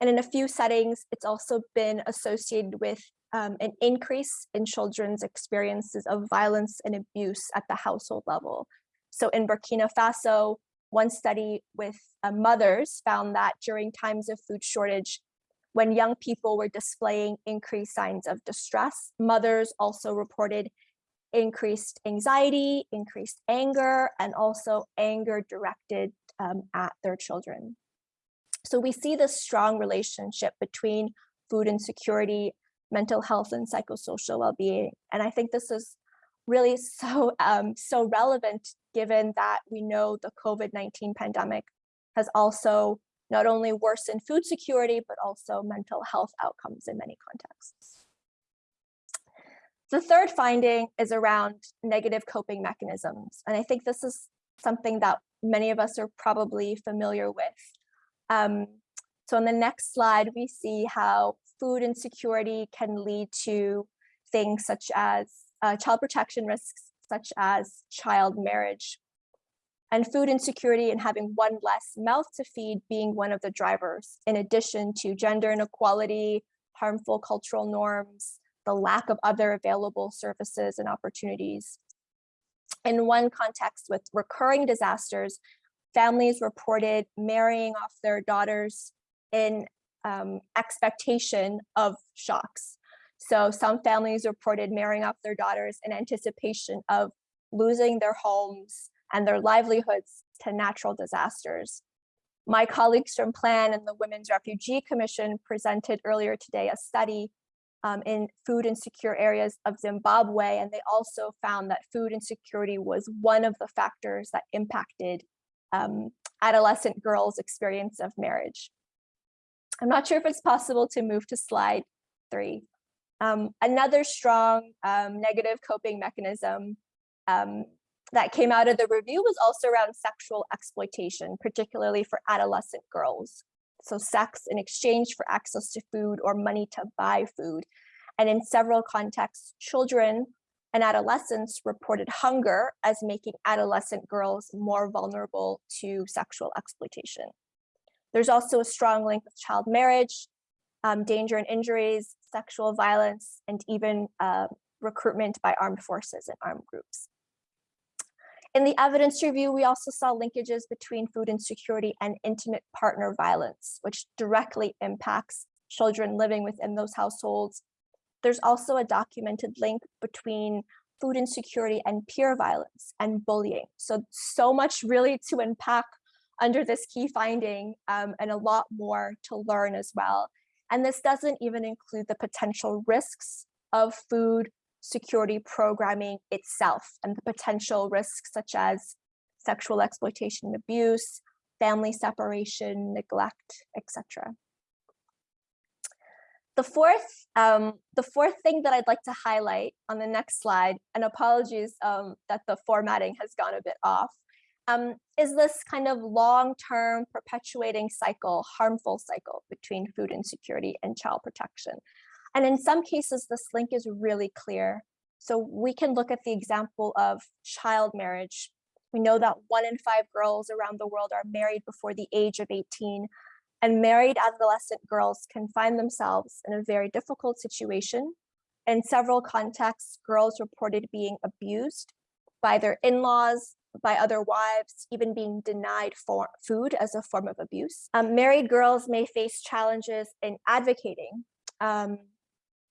And in a few settings, it's also been associated with um, an increase in children's experiences of violence and abuse at the household level. So in Burkina Faso, one study with uh, mothers found that during times of food shortage, when young people were displaying increased signs of distress, mothers also reported increased anxiety, increased anger, and also anger directed um, at their children. So we see this strong relationship between food insecurity, mental health, and psychosocial well-being. And I think this is really so, um, so relevant given that we know the COVID-19 pandemic has also not only worsened food security, but also mental health outcomes in many contexts. The third finding is around negative coping mechanisms. And I think this is something that many of us are probably familiar with. Um, so on the next slide, we see how food insecurity can lead to things such as uh, child protection risks, such as child marriage. and food insecurity and having one less mouth to feed being one of the drivers, in addition to gender inequality, harmful cultural norms, the lack of other available services and opportunities. In one context with recurring disasters, families reported marrying off their daughters in um, expectation of shocks. So some families reported marrying off their daughters in anticipation of losing their homes and their livelihoods to natural disasters. My colleagues from PLAN and the Women's Refugee Commission presented earlier today a study um, in food insecure areas of Zimbabwe, and they also found that food insecurity was one of the factors that impacted um, adolescent girls' experience of marriage. I'm not sure if it's possible to move to slide three. Um, another strong um, negative coping mechanism um, that came out of the review was also around sexual exploitation, particularly for adolescent girls. So sex in exchange for access to food or money to buy food. And in several contexts, children and adolescents reported hunger as making adolescent girls more vulnerable to sexual exploitation. There's also a strong link with child marriage, um, danger and injuries, sexual violence, and even uh, recruitment by armed forces and armed groups. In the evidence review, we also saw linkages between food insecurity and intimate partner violence, which directly impacts children living within those households. There's also a documented link between food insecurity and peer violence and bullying. So, so much really to unpack under this key finding um, and a lot more to learn as well. And this doesn't even include the potential risks of food security programming itself and the potential risks such as sexual exploitation and abuse, family separation, neglect, etc. The fourth, um, the fourth thing that I'd like to highlight on the next slide, and apologies um, that the formatting has gone a bit off, um, is this kind of long-term perpetuating cycle, harmful cycle between food insecurity and child protection. And in some cases, this link is really clear. So we can look at the example of child marriage. We know that one in five girls around the world are married before the age of 18 and married adolescent girls can find themselves in a very difficult situation. In several contexts, girls reported being abused by their in-laws, by other wives, even being denied for food as a form of abuse. Um, married girls may face challenges in advocating um,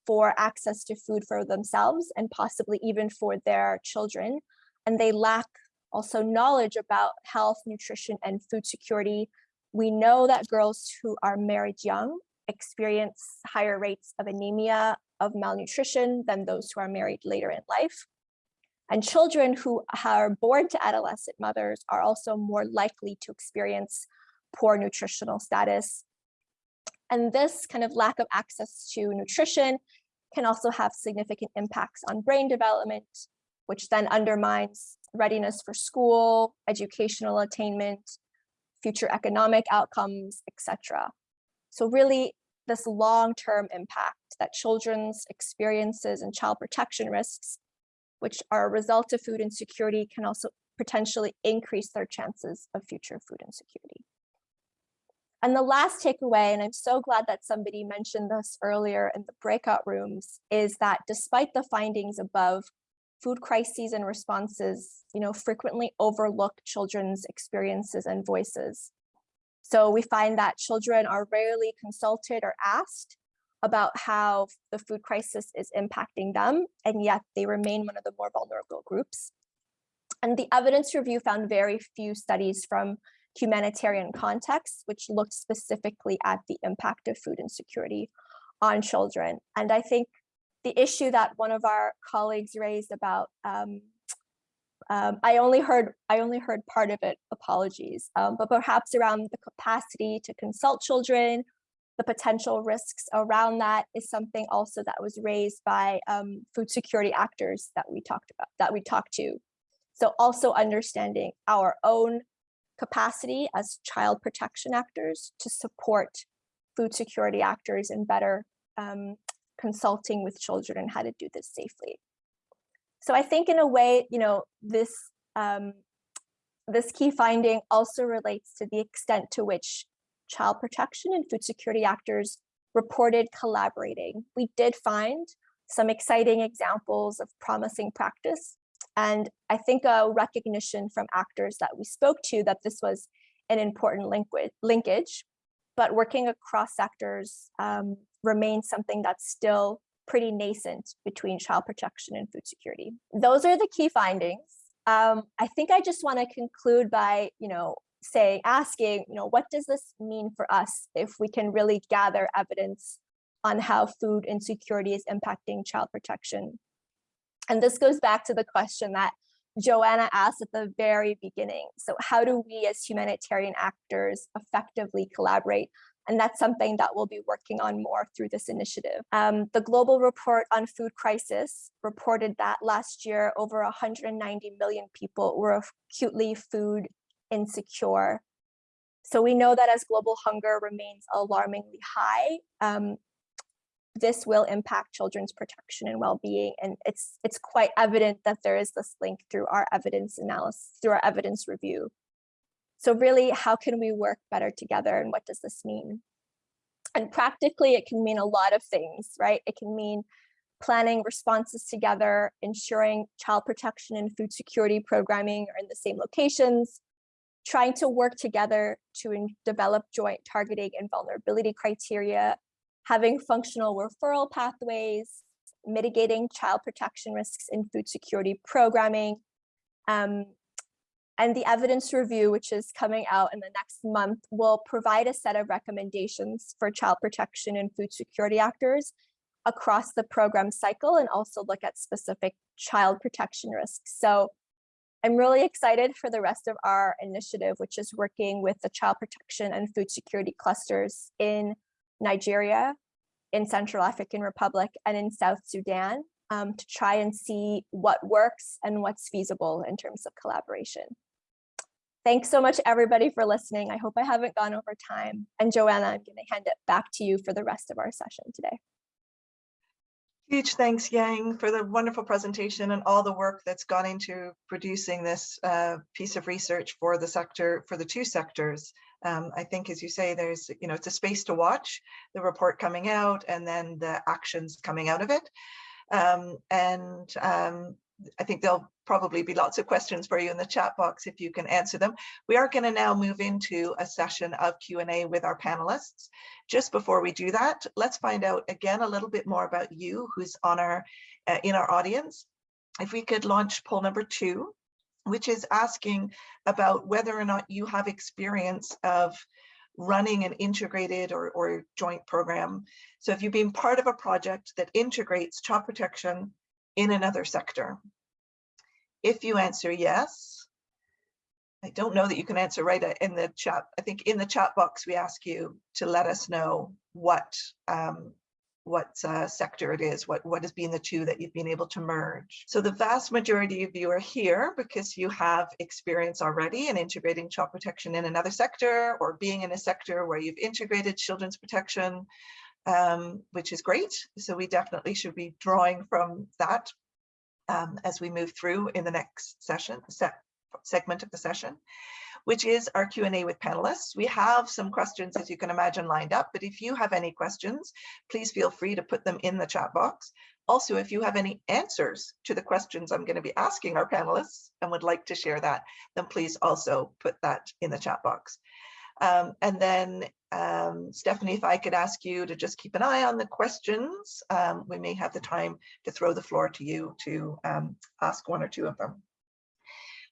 for access to food for themselves and possibly even for their children. And they lack also knowledge about health, nutrition, and food security. We know that girls who are married young experience higher rates of anemia, of malnutrition than those who are married later in life. And children who are born to adolescent mothers are also more likely to experience poor nutritional status. And this kind of lack of access to nutrition can also have significant impacts on brain development, which then undermines readiness for school, educational attainment, future economic outcomes, etc. So really this long-term impact that children's experiences and child protection risks which are a result of food insecurity can also potentially increase their chances of future food insecurity. And the last takeaway, and I'm so glad that somebody mentioned this earlier in the breakout rooms, is that despite the findings above, food crises and responses, you know, frequently overlook children's experiences and voices. So we find that children are rarely consulted or asked about how the food crisis is impacting them, and yet they remain one of the more vulnerable groups. And the evidence review found very few studies from humanitarian contexts, which looked specifically at the impact of food insecurity on children. And I think the issue that one of our colleagues raised about, um, um, I only heard I only heard part of it, apologies, um, but perhaps around the capacity to consult children the potential risks around that is something also that was raised by um, food security actors that we talked about, that we talked to. So also understanding our own capacity as child protection actors to support food security actors and better um, consulting with children and how to do this safely. So I think in a way, you know, this um, this key finding also relates to the extent to which child protection and food security actors reported collaborating. We did find some exciting examples of promising practice. And I think a recognition from actors that we spoke to that this was an important linkage, but working across sectors um, remains something that's still pretty nascent between child protection and food security. Those are the key findings. Um, I think I just want to conclude by, you know, say asking, you know, what does this mean for us if we can really gather evidence on how food insecurity is impacting child protection? And this goes back to the question that Joanna asked at the very beginning. So how do we as humanitarian actors effectively collaborate? And that's something that we'll be working on more through this initiative. Um, the Global Report on Food Crisis reported that last year, over 190 million people were acutely food insecure. So we know that as global hunger remains alarmingly high, um, this will impact children's protection and well-being. And it's it's quite evident that there is this link through our evidence analysis, through our evidence review. So really, how can we work better together and what does this mean? And practically, it can mean a lot of things, right? It can mean planning responses together, ensuring child protection and food security programming are in the same locations, trying to work together to develop joint targeting and vulnerability criteria, having functional referral pathways, mitigating child protection risks in food security programming, um, and the evidence review, which is coming out in the next month, will provide a set of recommendations for child protection and food security actors across the program cycle and also look at specific child protection risks. So I'm really excited for the rest of our initiative, which is working with the child protection and food security clusters in Nigeria, in Central African Republic, and in South Sudan um, to try and see what works and what's feasible in terms of collaboration. Thanks so much, everybody, for listening. I hope I haven't gone over time. And Joanna, I'm going to hand it back to you for the rest of our session today. Huge thanks, Yang, for the wonderful presentation and all the work that's gone into producing this uh, piece of research for the sector, for the two sectors. Um, I think, as you say, there's, you know, it's a space to watch the report coming out and then the actions coming out of it. Um, and um, I think there'll probably be lots of questions for you in the chat box if you can answer them. We are going to now move into a session of Q&A with our panelists. Just before we do that, let's find out again a little bit more about you who's on our uh, in our audience. If we could launch poll number two, which is asking about whether or not you have experience of running an integrated or, or joint program. So if you've been part of a project that integrates child protection in another sector? If you answer yes, I don't know that you can answer right uh, in the chat. I think in the chat box, we ask you to let us know what um, what uh, sector it is, what, what has been the two that you've been able to merge. So the vast majority of you are here because you have experience already in integrating child protection in another sector or being in a sector where you've integrated children's protection um, which is great. So we definitely should be drawing from that um, as we move through in the next session, se segment of the session, which is our Q&A with panelists. We have some questions, as you can imagine, lined up, but if you have any questions, please feel free to put them in the chat box. Also, if you have any answers to the questions I'm going to be asking our panelists and would like to share that, then please also put that in the chat box. Um, and then um, Stephanie, if I could ask you to just keep an eye on the questions, um, we may have the time to throw the floor to you to um, ask one or two of them.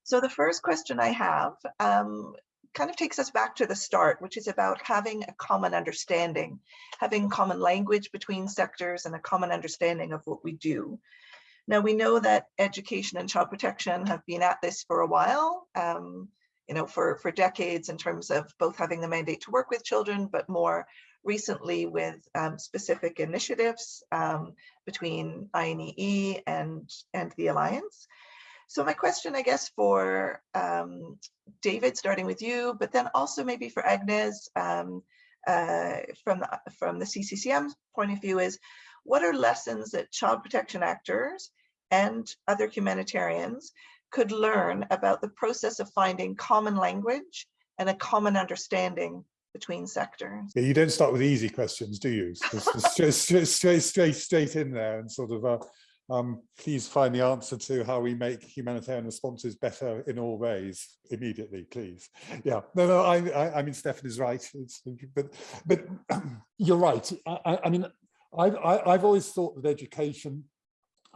So the first question I have um, kind of takes us back to the start, which is about having a common understanding, having common language between sectors and a common understanding of what we do. Now we know that education and child protection have been at this for a while. Um, you know, for, for decades in terms of both having the mandate to work with children, but more recently with um, specific initiatives um, between INEE and, and the Alliance. So my question, I guess, for um, David, starting with you, but then also maybe for Agnes um, uh, from, the, from the CCCM point of view is, what are lessons that child protection actors and other humanitarians could learn about the process of finding common language and a common understanding between sectors. Yeah, you don't start with easy questions, do you? Straight, straight, straight, straight, straight in there and sort of, uh, um, please find the answer to how we make humanitarian responses better in all ways immediately, please. Yeah, no, no, I, I, I mean, Stefan is right. It's, but, but you're right. I, I, mean, I've, I, I've always thought that education,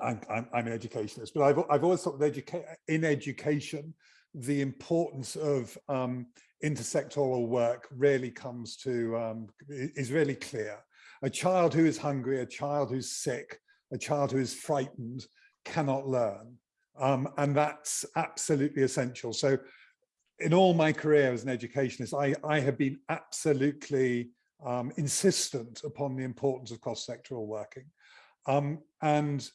I'm, I'm, I'm an educationist, but I've, I've always thought that educa in education, the importance of um, intersectoral work really comes to, um, is really clear. A child who is hungry, a child who's sick, a child who is frightened cannot learn. Um, and that's absolutely essential. So in all my career as an educationist, I, I have been absolutely um, insistent upon the importance of cross-sectoral working. Um, and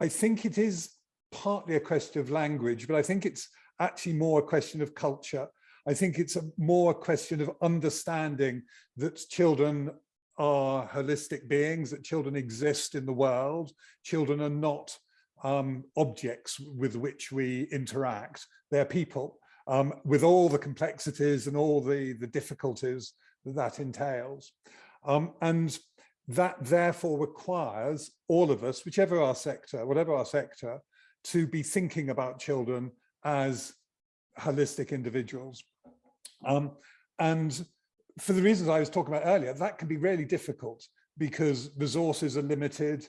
I think it is partly a question of language, but I think it's actually more a question of culture. I think it's a more a question of understanding that children are holistic beings, that children exist in the world. Children are not um, objects with which we interact. They're people um, with all the complexities and all the, the difficulties that that entails. Um, and that therefore requires all of us, whichever our sector, whatever our sector, to be thinking about children as holistic individuals. Um, and for the reasons I was talking about earlier, that can be really difficult because resources are limited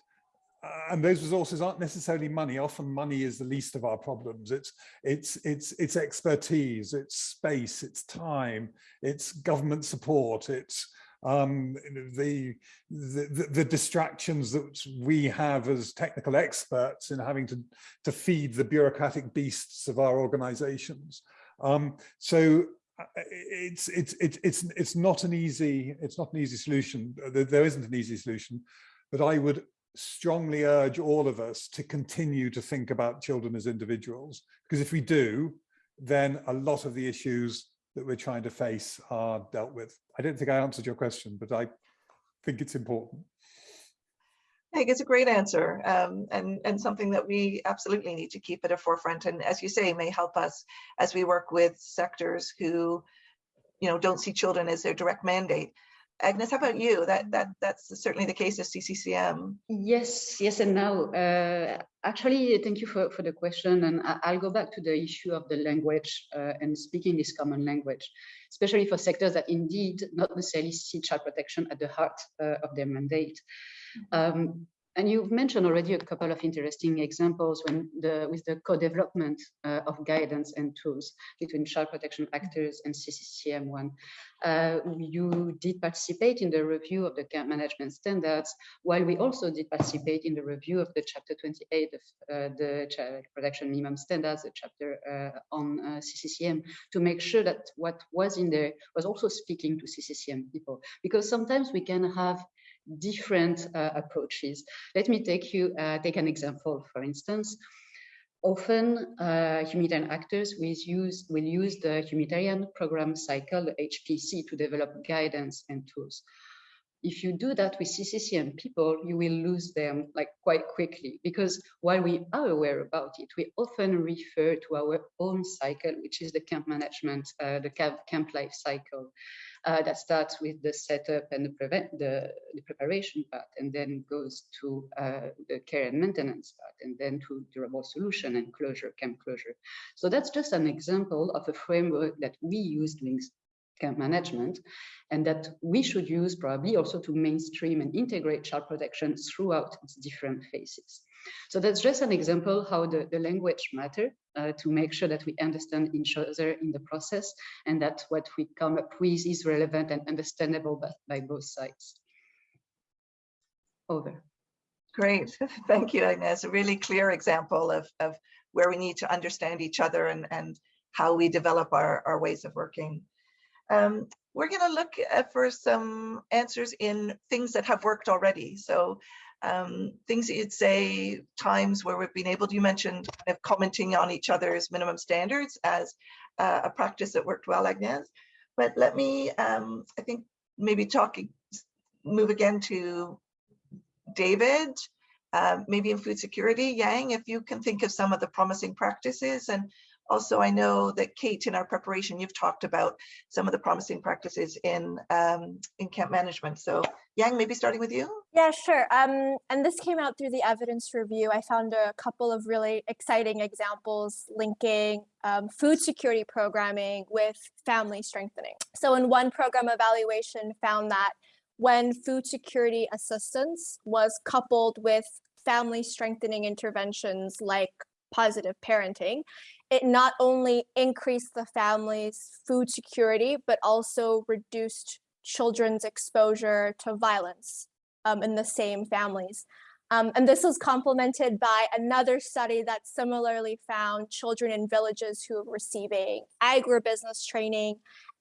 uh, and those resources aren't necessarily money. Often money is the least of our problems. It's, it's, it's, it's expertise, it's space, it's time, it's government support, it's um, the, the, the distractions that we have as technical experts in having to, to feed the bureaucratic beasts of our organizations. Um, so it's it's it's it's it's not an easy it's not an easy solution there isn't an easy solution but i would strongly urge all of us to continue to think about children as individuals because if we do then a lot of the issues that we're trying to face are dealt with i don't think i answered your question but i think it's important I think it's a great answer um, and, and something that we absolutely need to keep at a forefront. And as you say, may help us as we work with sectors who, you know, don't see children as their direct mandate. Agnes, how about you? That that that's certainly the case of CCCM. Yes, yes, and now uh, actually, thank you for for the question, and I, will go back to the issue of the language uh, and speaking this common language, especially for sectors that indeed not necessarily see child protection at the heart uh, of their mandate. Um, and you've mentioned already a couple of interesting examples when the, with the co-development uh, of guidance and tools between child protection actors and CCCM1. Uh, you did participate in the review of the camp management standards, while we also did participate in the review of the chapter 28 of uh, the child protection minimum standards, the chapter uh, on uh, CCCM, to make sure that what was in there was also speaking to CCCM people. Because sometimes we can have different uh, approaches. Let me take you uh, take an example, for instance. Often uh, humanitarian actors will use, will use the humanitarian program cycle, HPC, to develop guidance and tools. If you do that with CCCM people, you will lose them like quite quickly because while we are aware about it, we often refer to our own cycle, which is the camp management, uh, the camp, camp life cycle uh, that starts with the setup and the, prevent, the, the preparation part, and then goes to uh, the care and maintenance part, and then to durable solution and closure, camp closure. So that's just an example of a framework that we use doing camp management, and that we should use probably also to mainstream and integrate child protection throughout its different phases. So that's just an example how the, the language matter uh, to make sure that we understand each other in the process and that what we come up with is relevant and understandable by, by both sides. Over. Great, thank you, Agnes. A really clear example of, of where we need to understand each other and, and how we develop our, our ways of working. Um, we're going to look for some answers in things that have worked already. So um, things that you'd say, times where we've been able to, you mentioned kind of commenting on each other's minimum standards as uh, a practice that worked well, Agnes. But let me, um, I think maybe talking, move again to David. um, maybe in food security, Yang, if you can think of some of the promising practices. And also, I know that Kate, in our preparation, you've talked about some of the promising practices in um, in camp management. So Yang, maybe starting with you. Yeah, sure. Um, and this came out through the evidence review. I found a couple of really exciting examples linking um, food security programming with family strengthening. So in one program evaluation found that when food security assistance was coupled with family strengthening interventions like positive parenting, it not only increased the family's food security, but also reduced children's exposure to violence um, in the same families. Um, and this was complemented by another study that similarly found children in villages who were receiving agribusiness training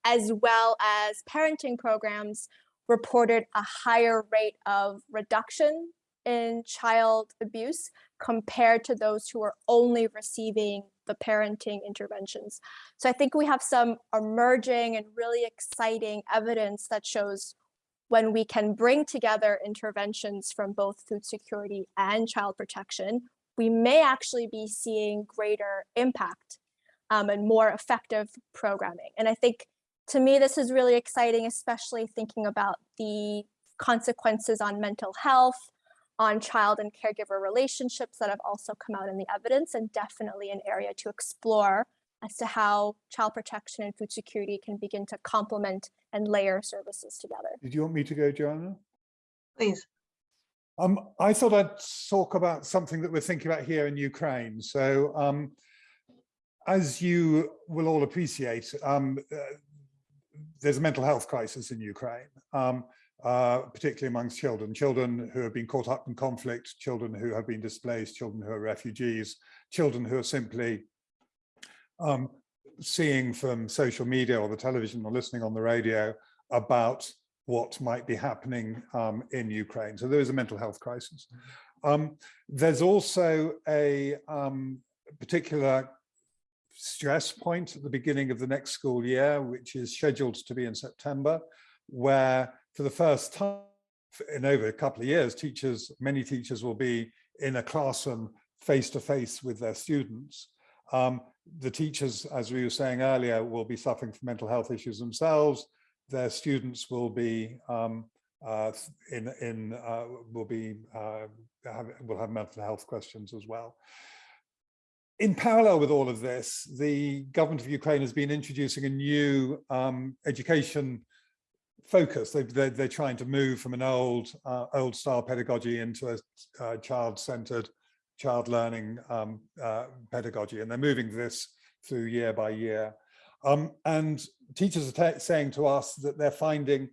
as well as parenting programs reported a higher rate of reduction in child abuse compared to those who are only receiving the parenting interventions. So I think we have some emerging and really exciting evidence that shows when we can bring together interventions from both food security and child protection, we may actually be seeing greater impact um, and more effective programming. And I think to me, this is really exciting, especially thinking about the consequences on mental health, on child and caregiver relationships that have also come out in the evidence and definitely an area to explore as to how child protection and food security can begin to complement and layer services together. Did you want me to go, Joanna? Please. Um, I thought I'd talk about something that we're thinking about here in Ukraine. So um, as you will all appreciate, um, uh, there's a mental health crisis in Ukraine. Um, uh, particularly amongst children, children who have been caught up in conflict, children who have been displaced, children who are refugees, children who are simply um, seeing from social media or the television or listening on the radio about what might be happening um, in Ukraine. So there is a mental health crisis. Um, there's also a um, particular stress point at the beginning of the next school year, which is scheduled to be in September, where for the first time in over a couple of years, teachers, many teachers will be in a classroom face to face with their students. Um, the teachers, as we were saying earlier, will be suffering from mental health issues themselves. Their students will be um, uh, in in uh, will be uh, have, will have mental health questions as well. In parallel with all of this, the government of Ukraine has been introducing a new um, education focus. They, they're, they're, trying to move from an old, uh, old style pedagogy into a uh, child-centered, child learning um, uh, pedagogy, and they're moving this through year by year. Um, and teachers are saying to us that they're finding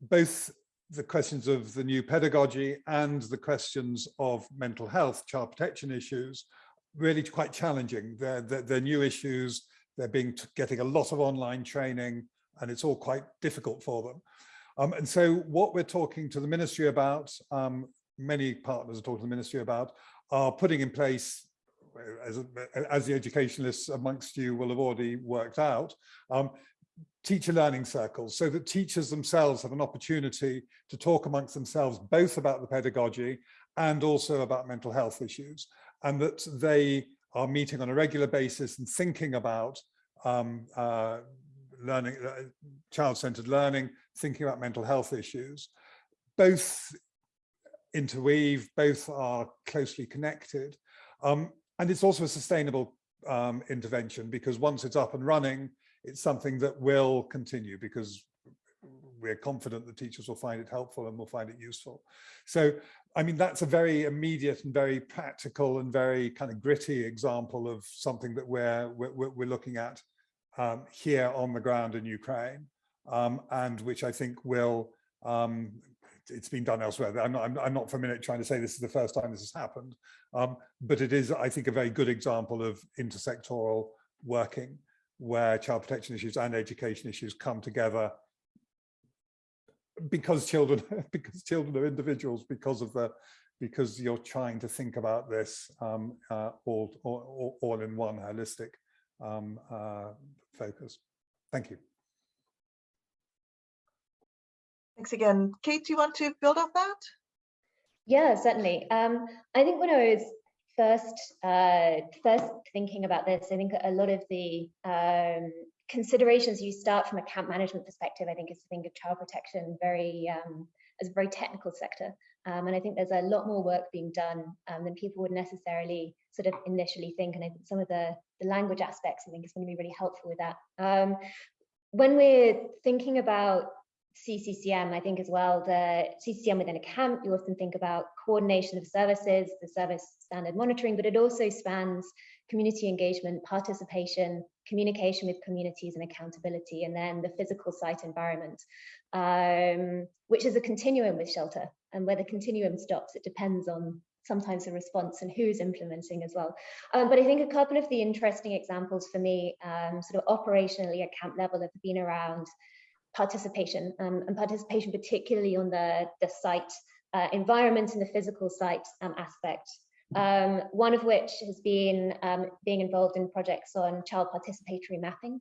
both the questions of the new pedagogy and the questions of mental health, child protection issues, really quite challenging. They're, they're, they're new issues. They're being getting a lot of online training and it's all quite difficult for them. Um, and so what we're talking to the ministry about, um, many partners are talking to the ministry about, are putting in place, as, as the educationalists amongst you will have already worked out, um, teacher learning circles so that teachers themselves have an opportunity to talk amongst themselves both about the pedagogy and also about mental health issues and that they are meeting on a regular basis and thinking about um, uh, learning, uh, child-centered learning, thinking about mental health issues. Both interweave, both are closely connected. Um, and it's also a sustainable um, intervention because once it's up and running, it's something that will continue because we're confident that teachers will find it helpful and will find it useful. So, I mean, that's a very immediate and very practical and very kind of gritty example of something that we're, we're, we're looking at um, here on the ground in Ukraine, um, and which I think will, um, it's been done elsewhere. I'm not, I'm, I'm, not for a minute trying to say this is the first time this has happened, um, but it is, I think, a very good example of intersectoral working where child protection issues and education issues come together because children because children are individuals because of the because you're trying to think about this um, uh, all, all, all in one holistic um, uh, focus. Thank you. Thanks again. Kate, do you want to build on that? Yeah, certainly. Um, I think when I was first uh, first thinking about this, I think a lot of the um, considerations you start from a camp management perspective, I think is to think of child protection very um, as a very technical sector. Um, and I think there's a lot more work being done um, than people would necessarily sort of initially think. And I think some of the, the language aspects, I think is going to be really helpful with that. Um, when we're thinking about CCCM, I think as well, the CCCM within a camp, you often think about coordination of services, the service standard monitoring, but it also spans community engagement, participation, communication with communities and accountability, and then the physical site environment, um, which is a continuum with shelter. And where the continuum stops, it depends on sometimes the response and who's implementing as well. Um, but I think a couple of the interesting examples for me, um, sort of operationally at camp level have been around participation um, and participation particularly on the, the site uh, environment and the physical site um, aspect. Um, one of which has been um, being involved in projects on child participatory mapping.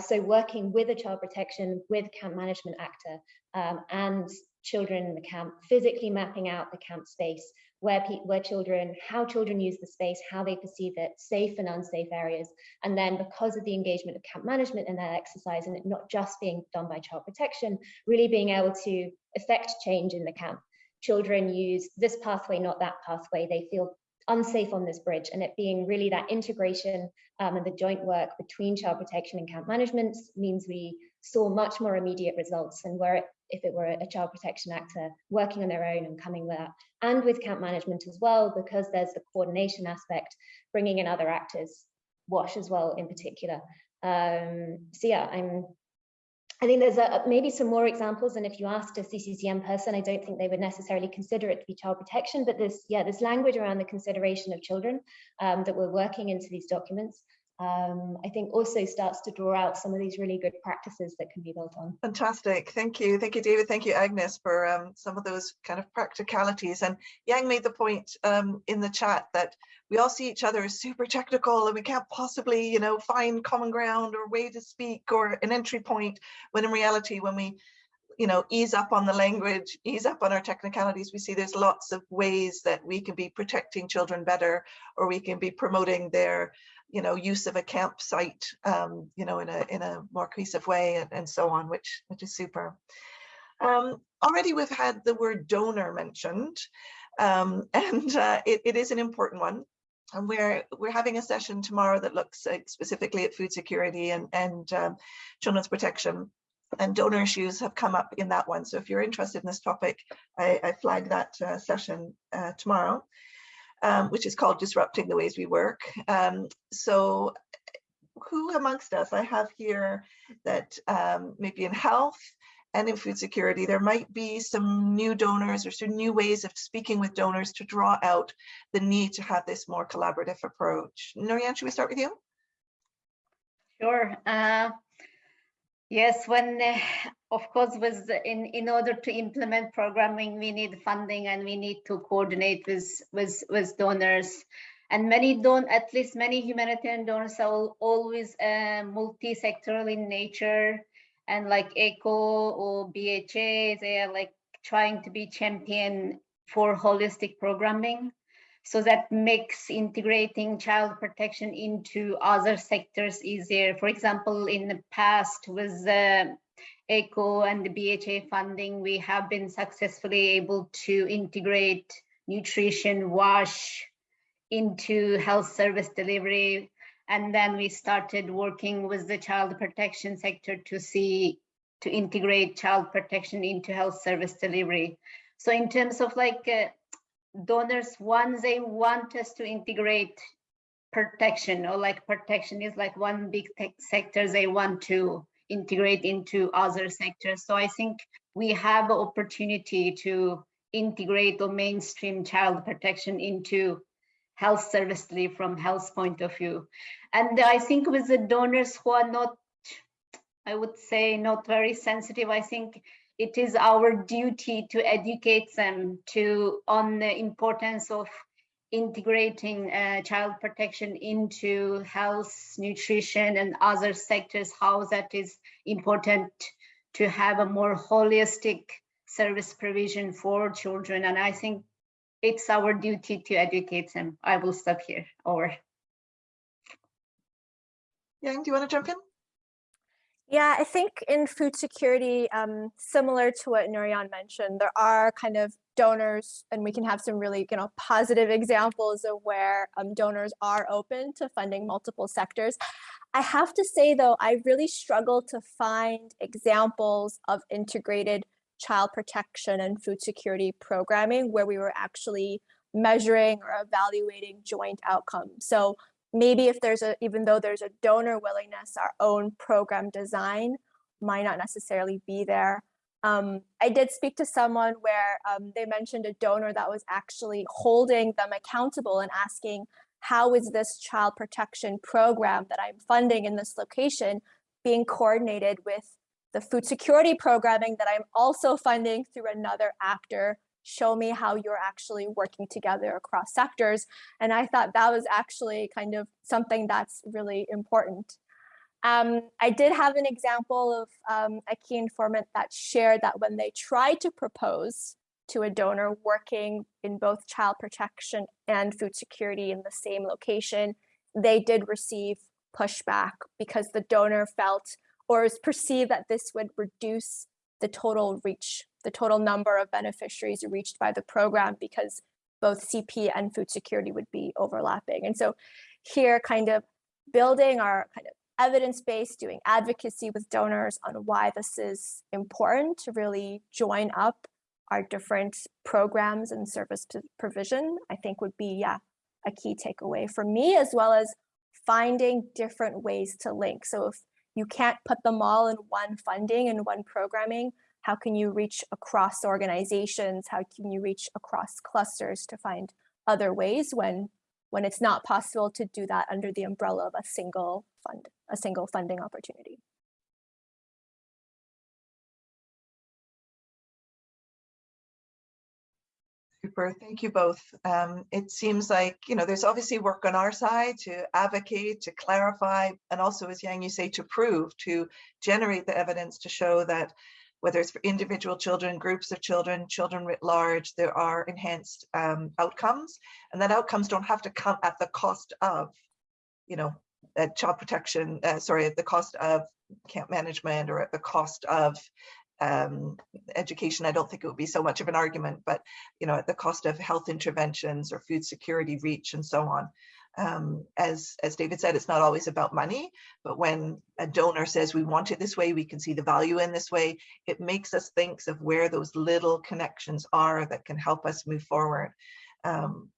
So working with a child protection, with camp management actor and children in the camp, physically mapping out the camp space, where, where children, how children use the space, how they perceive it, safe and unsafe areas. And then because of the engagement of camp management in that exercise and it not just being done by child protection, really being able to affect change in the camp. Children use this pathway, not that pathway. They feel unsafe on this bridge and it being really that integration um, and the joint work between child protection and camp management means we saw much more immediate results and where it if it were a child protection actor working on their own and coming with that and with camp management as well because there's the coordination aspect bringing in other actors wash as well in particular. Um, so yeah i'm I think there's a, maybe some more examples, and if you asked a CCCM person, I don't think they would necessarily consider it to be child protection, but this, yeah, this language around the consideration of children um, that we're working into these documents um, I think also starts to draw out some of these really good practices that can be built on. Fantastic. Thank you. Thank you, David. Thank you, Agnes, for um, some of those kind of practicalities. And Yang made the point um, in the chat that we all see each other as super technical and we can't possibly, you know, find common ground or way to speak or an entry point when in reality, when we you know, ease up on the language, ease up on our technicalities, we see there's lots of ways that we can be protecting children better, or we can be promoting their you know, use of a campsite, um, you know, in a in a more cohesive way and, and so on, which which is super. Um, already we've had the word donor mentioned, um, and uh, it, it is an important one. And we're we're having a session tomorrow that looks specifically at food security and and um, children's protection. And donor issues have come up in that one. So if you're interested in this topic, I, I flagged that uh, session uh, tomorrow um, which is called Disrupting the Ways We Work. Um, so who amongst us, I have here that um, maybe in health and in food security, there might be some new donors or some new ways of speaking with donors to draw out the need to have this more collaborative approach. Norian, should we start with you? Sure. Uh, Yes, when uh, of course with in in order to implement programming, we need funding and we need to coordinate with with with donors. And many don't, at least many humanitarian donors are always uh, multi-sectoral in nature, and like ECHO or BHA, they are like trying to be champion for holistic programming so that makes integrating child protection into other sectors easier. For example, in the past with the ECHO and the BHA funding, we have been successfully able to integrate nutrition, wash into health service delivery. And then we started working with the child protection sector to see, to integrate child protection into health service delivery. So in terms of like uh, donors once they want us to integrate protection or like protection is like one big sector they want to integrate into other sectors. So i think we have an opportunity to integrate or mainstream child protection into health service delivery from health point of view. And i think with the donors who are not i would say not very sensitive i think it is our duty to educate them to on the importance of integrating uh, child protection into health, nutrition, and other sectors, how that is important to have a more holistic service provision for children. And I think it's our duty to educate them. I will stop here. Over. Yang, do you want to jump in? Yeah, I think in food security, um, similar to what Nurian mentioned, there are kind of donors and we can have some really you know positive examples of where um, donors are open to funding multiple sectors. I have to say though, I really struggle to find examples of integrated child protection and food security programming where we were actually measuring or evaluating joint outcomes. So maybe if there's a, even though there's a donor willingness, our own program design might not necessarily be there. Um, I did speak to someone where um, they mentioned a donor that was actually holding them accountable and asking, how is this child protection program that I'm funding in this location being coordinated with the food security programming that I'm also funding through another actor show me how you're actually working together across sectors. And I thought that was actually kind of something that's really important. Um, I did have an example of um, a key informant that shared that when they tried to propose to a donor working in both child protection and food security in the same location, they did receive pushback because the donor felt or is perceived that this would reduce the total reach the total number of beneficiaries reached by the program because both CP and food security would be overlapping. And so here kind of building our kind of evidence base, doing advocacy with donors on why this is important to really join up our different programs and service provision, I think would be yeah, a key takeaway for me, as well as finding different ways to link. So if you can't put them all in one funding and one programming, how can you reach across organizations? How can you reach across clusters to find other ways when, when it's not possible to do that under the umbrella of a single fund, a single funding opportunity? Super, thank you both. Um, it seems like, you know, there's obviously work on our side to advocate, to clarify, and also as Yang, you say, to prove, to generate the evidence to show that whether it's for individual children, groups of children, children writ large, there are enhanced um, outcomes. And that outcomes don't have to come at the cost of, you know, uh, child protection, uh, sorry, at the cost of camp management or at the cost of um, education. I don't think it would be so much of an argument, but, you know, at the cost of health interventions or food security reach and so on um, as, as David said, it's not always about money, but when a donor says we want it this way, we can see the value in this way, it makes us think of where those little connections are that can help us move forward. Um,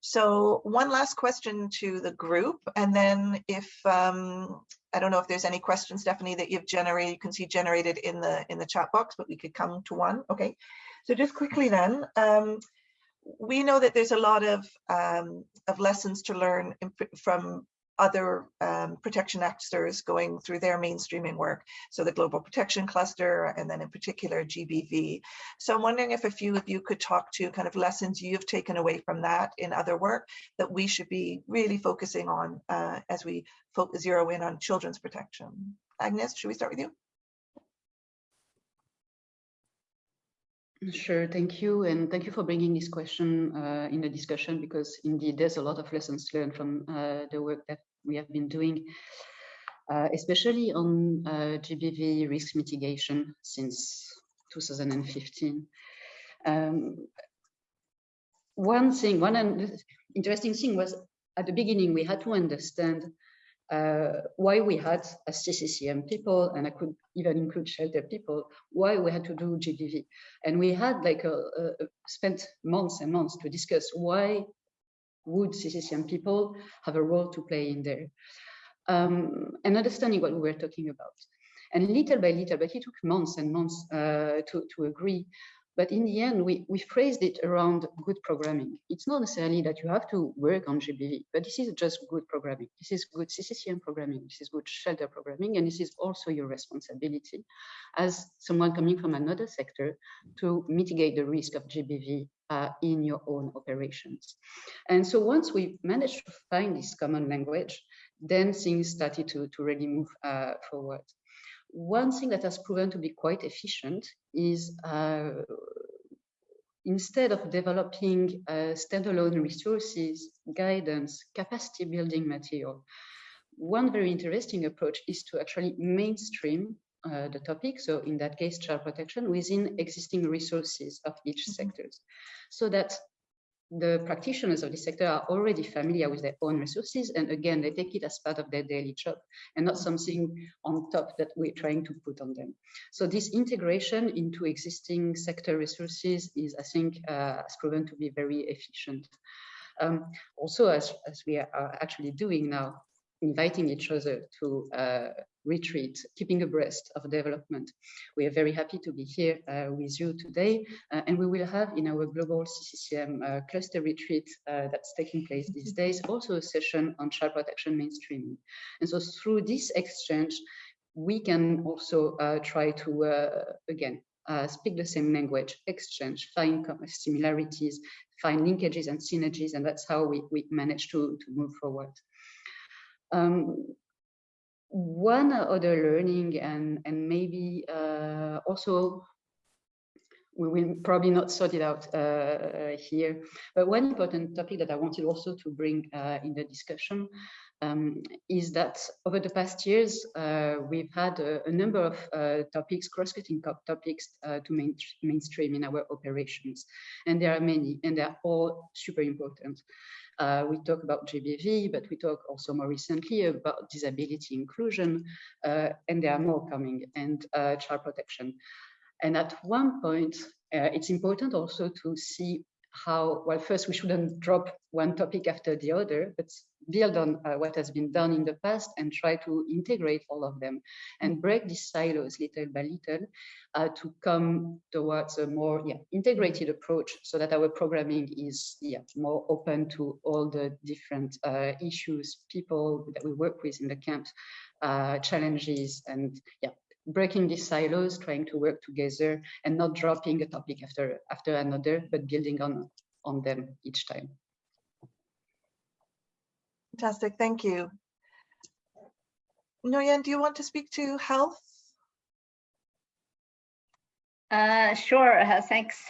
so one last question to the group, and then if um, I don't know if there's any questions, Stephanie, that you've generated, you can see generated in the in the chat box, but we could come to one. Okay, so just quickly then, um, we know that there's a lot of um, of lessons to learn in, from other um, protection actors going through their mainstreaming work. So the Global Protection Cluster, and then in particular GBV. So I'm wondering if a few of you could talk to kind of lessons you've taken away from that in other work that we should be really focusing on uh, as we zero in on children's protection. Agnes, should we start with you? Sure, thank you. And thank you for bringing this question uh, in the discussion because indeed there's a lot of lessons learned from uh, the work that we have been doing, uh, especially on uh, GBV risk mitigation since 2015. Um, one thing, one interesting thing was at the beginning, we had to understand uh, why we had as CCCM people, and I could even include shelter people, why we had to do GBV. And we had like a, a, spent months and months to discuss why would CCCM people have a role to play in there. Um, and understanding what we were talking about. And little by little, but it took months and months uh, to, to agree but in the end, we, we phrased it around good programming. It's not necessarily that you have to work on GBV, but this is just good programming. This is good CCCM programming. This is good shelter programming. And this is also your responsibility as someone coming from another sector to mitigate the risk of GBV uh, in your own operations. And so once we managed to find this common language, then things started to, to really move uh, forward. One thing that has proven to be quite efficient is uh, instead of developing uh, standalone resources, guidance, capacity building material, one very interesting approach is to actually mainstream uh, the topic, so in that case, child protection, within existing resources of each mm -hmm. sectors, so that the practitioners of the sector are already familiar with their own resources. And again, they take it as part of their daily job and not something on top that we're trying to put on them. So this integration into existing sector resources is, I think, uh, has proven to be very efficient. Um, also, as, as we are actually doing now, inviting each other to uh, retreat, keeping abreast of development. We are very happy to be here uh, with you today, uh, and we will have in our global CCCM uh, cluster retreat uh, that's taking place these days, also a session on child protection mainstreaming. And so through this exchange, we can also uh, try to, again, speak the same language, exchange, find similarities, find linkages and synergies, and that's how we, we manage to, to move forward. Um, one other learning and, and maybe uh, also we will probably not sort it out uh, here, but one important topic that I wanted also to bring uh, in the discussion um, is that over the past years, uh, we've had a, a number of uh, topics, cross-cutting topics uh, to main, mainstream in our operations. And there are many, and they're all super important. Uh, we talk about GBV, but we talk also more recently about disability inclusion, uh, and there are more coming, and uh, child protection. And at one point, uh, it's important also to see how, well, first we shouldn't drop one topic after the other, but build on uh, what has been done in the past and try to integrate all of them and break these silos little by little uh, to come towards a more yeah, integrated approach so that our programming is yeah, more open to all the different uh, issues, people that we work with in the camps, uh, challenges and yeah, breaking these silos, trying to work together and not dropping a topic after after another, but building on on them each time. Fantastic, thank you. Nguyen, do you want to speak to health? Uh, sure, uh, thanks.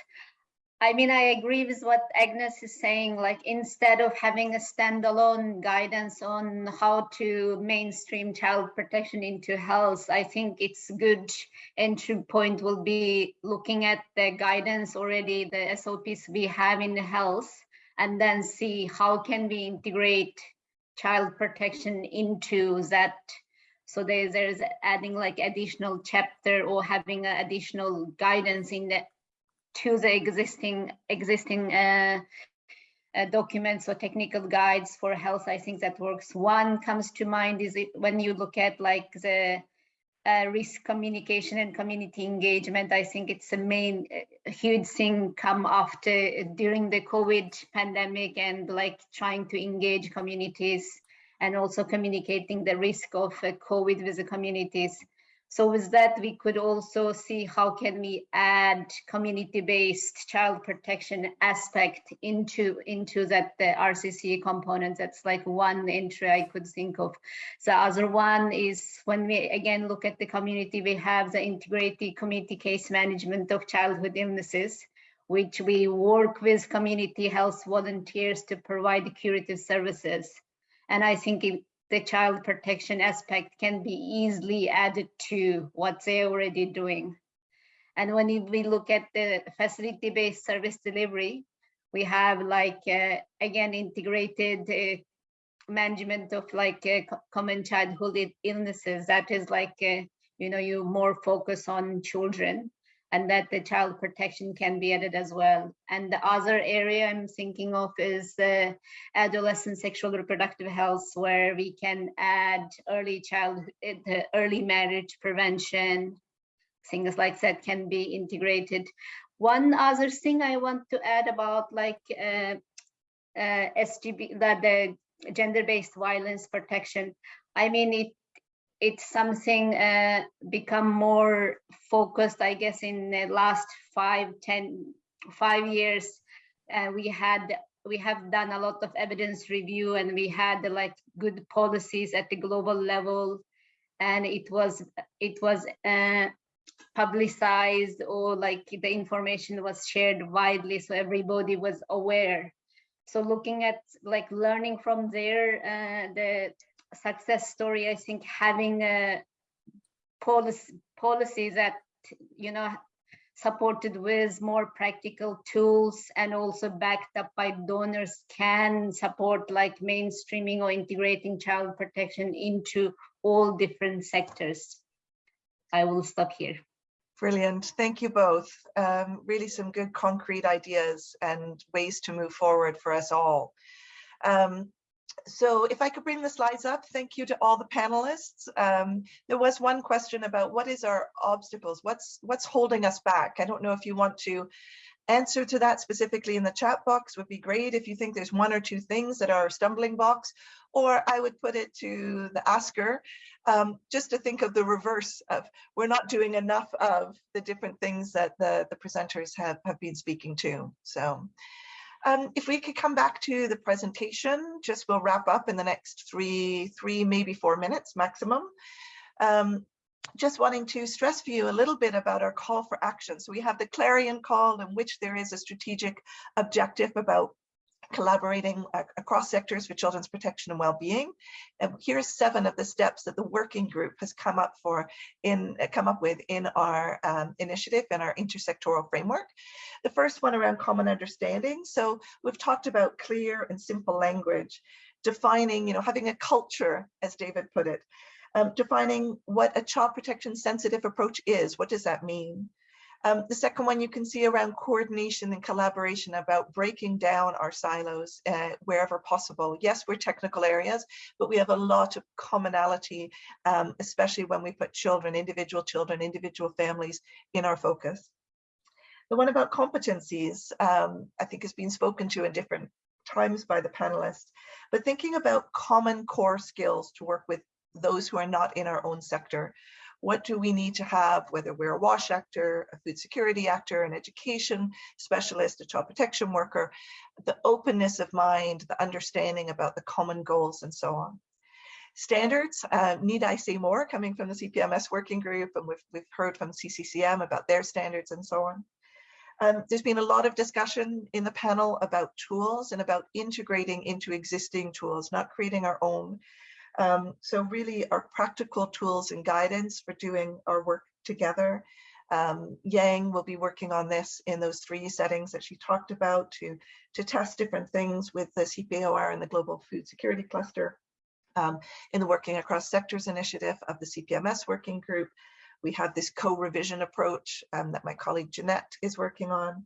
I mean, I agree with what Agnes is saying, like instead of having a standalone guidance on how to mainstream child protection into health, I think it's good entry point will be looking at the guidance already, the SOPs we have in health, and then see how can we integrate child protection into that. So there's, there's adding like additional chapter or having additional guidance in the to the existing existing uh, uh, documents or technical guides for health. I think that works. One comes to mind is it when you look at like the uh, risk communication and community engagement. I think it's a main uh, huge thing come after during the COVID pandemic and like trying to engage communities and also communicating the risk of uh, COVID with the communities. So with that, we could also see how can we add community-based child protection aspect into, into that the RCC component. That's like one entry I could think of. The other one is when we again look at the community, we have the integrated community case management of childhood illnesses which we work with community health volunteers to provide curative services. And I think the child protection aspect can be easily added to what they're already doing. And when we look at the facility-based service delivery, we have like, uh, again, integrated uh, management of like uh, common childhood illnesses. That is like, uh, you know, you more focus on children and that the child protection can be added as well. And the other area I'm thinking of is the adolescent sexual reproductive health, where we can add early child, early marriage prevention, things like that can be integrated. One other thing I want to add about like uh, uh, SGB, that the gender-based violence protection. I mean, it it's something uh, become more focused, I guess, in the last five, ten, five years. Uh, we had we have done a lot of evidence review and we had like good policies at the global level and it was it was uh, publicized or like the information was shared widely so everybody was aware so looking at like learning from there uh, the success story i think having a policy policies that you know supported with more practical tools and also backed up by donors can support like mainstreaming or integrating child protection into all different sectors. I will stop here. Brilliant. Thank you both. Um, really some good concrete ideas and ways to move forward for us all. Um, so if I could bring the slides up, thank you to all the panelists. Um, there was one question about what is our obstacles? What's what's holding us back? I don't know if you want to answer to that specifically in the chat box would be great if you think there's one or two things that are stumbling blocks, or I would put it to the asker um, just to think of the reverse of we're not doing enough of the different things that the, the presenters have, have been speaking to. So um, if we could come back to the presentation, just we'll wrap up in the next three, three, maybe four minutes maximum. Um, just wanting to stress for you a little bit about our call for action. So we have the clarion call in which there is a strategic objective about collaborating across sectors for children's protection and well-being. And here's seven of the steps that the working group has come up for in come up with in our um, initiative and our intersectoral framework. The first one around common understanding. So we've talked about clear and simple language, defining, you know, having a culture, as David put it, um, defining what a child protection sensitive approach is. What does that mean? Um, the second one you can see around coordination and collaboration about breaking down our silos uh, wherever possible. Yes, we're technical areas, but we have a lot of commonality, um, especially when we put children, individual children, individual families in our focus. The one about competencies, um, I think has been spoken to in different times by the panelists, but thinking about common core skills to work with those who are not in our own sector. What do we need to have, whether we're a WASH actor, a food security actor, an education specialist, a child protection worker, the openness of mind, the understanding about the common goals and so on. Standards, uh, need I say more coming from the CPMS working group and we've, we've heard from CCCM about their standards and so on. Um, there's been a lot of discussion in the panel about tools and about integrating into existing tools, not creating our own. Um, so really our practical tools and guidance for doing our work together. Um, Yang will be working on this in those three settings that she talked about to, to test different things with the CP AoR and the Global Food Security Cluster. Um, in the Working Across Sectors initiative of the CPMS working group, we have this co-revision approach um, that my colleague Jeanette is working on.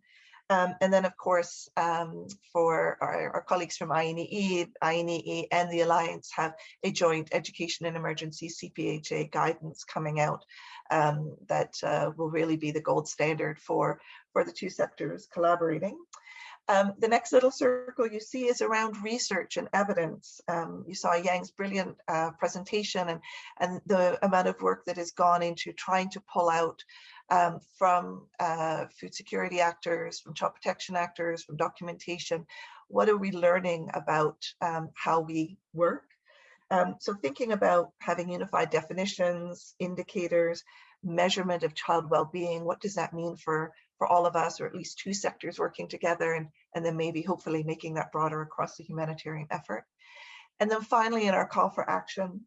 Um, and then, of course, um, for our, our, colleagues from INEE, INEE and the Alliance have a joint education and emergency CPHA guidance coming out um, that uh, will really be the gold standard for, for the two sectors collaborating. Um, the next little circle you see is around research and evidence. Um, you saw Yang's brilliant uh, presentation and, and the amount of work that has gone into trying to pull out um, from uh, food security actors, from child protection actors, from documentation. What are we learning about um, how we work? Um, so thinking about having unified definitions, indicators, measurement of child well-being, what does that mean for, for all of us, or at least two sectors working together, and, and then maybe hopefully making that broader across the humanitarian effort. And then finally, in our call for action,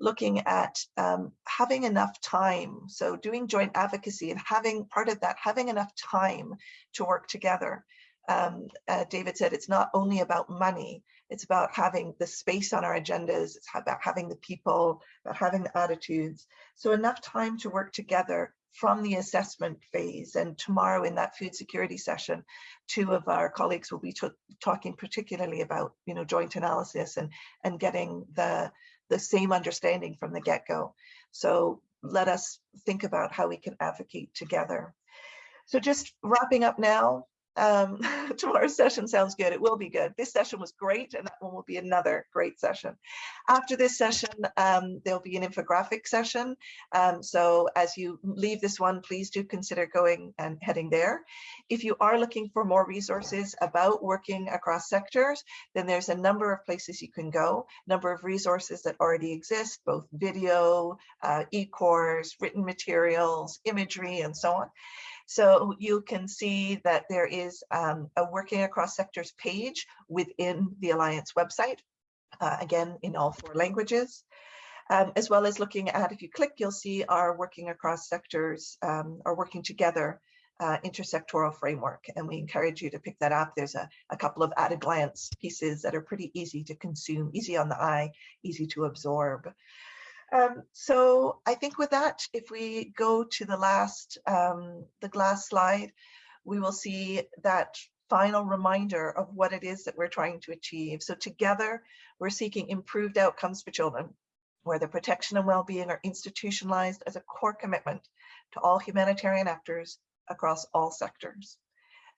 looking at um, having enough time. So doing joint advocacy and having part of that, having enough time to work together. Um, uh, David said it's not only about money, it's about having the space on our agendas, it's about having the people, about having the attitudes. So enough time to work together from the assessment phase. And tomorrow in that food security session, two of our colleagues will be talking particularly about, you know, joint analysis and, and getting the, the same understanding from the get-go. So let us think about how we can advocate together. So just wrapping up now, Um, tomorrow's session sounds good. It will be good. This session was great, and that one will be another great session. After this session, um, there'll be an infographic session. Um, so as you leave this one, please do consider going and heading there. If you are looking for more resources about working across sectors, then there's a number of places you can go, number of resources that already exist, both video, uh, e-course, written materials, imagery, and so on. So you can see that there is um, a working across sectors page within the Alliance website, uh, again, in all four languages. Um, as well as looking at, if you click, you'll see our working across sectors, um, or working together uh, intersectoral framework. And we encourage you to pick that up. There's a, a couple of at a glance pieces that are pretty easy to consume, easy on the eye, easy to absorb. Um, so I think with that, if we go to the last, um, the last slide, we will see that final reminder of what it is that we're trying to achieve. So together, we're seeking improved outcomes for children, where the protection and well-being are institutionalized as a core commitment to all humanitarian actors across all sectors.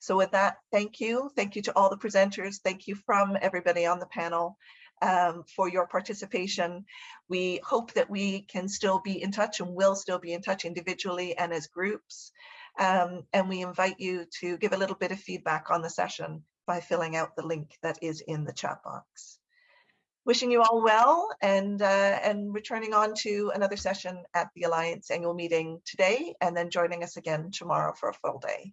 So with that, thank you. Thank you to all the presenters. Thank you from everybody on the panel um, for your participation. We hope that we can still be in touch and will still be in touch individually and as groups. Um, and we invite you to give a little bit of feedback on the session by filling out the link that is in the chat box. Wishing you all well and, uh, and returning on to another session at the Alliance annual meeting today and then joining us again tomorrow for a full day.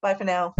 Bye for now.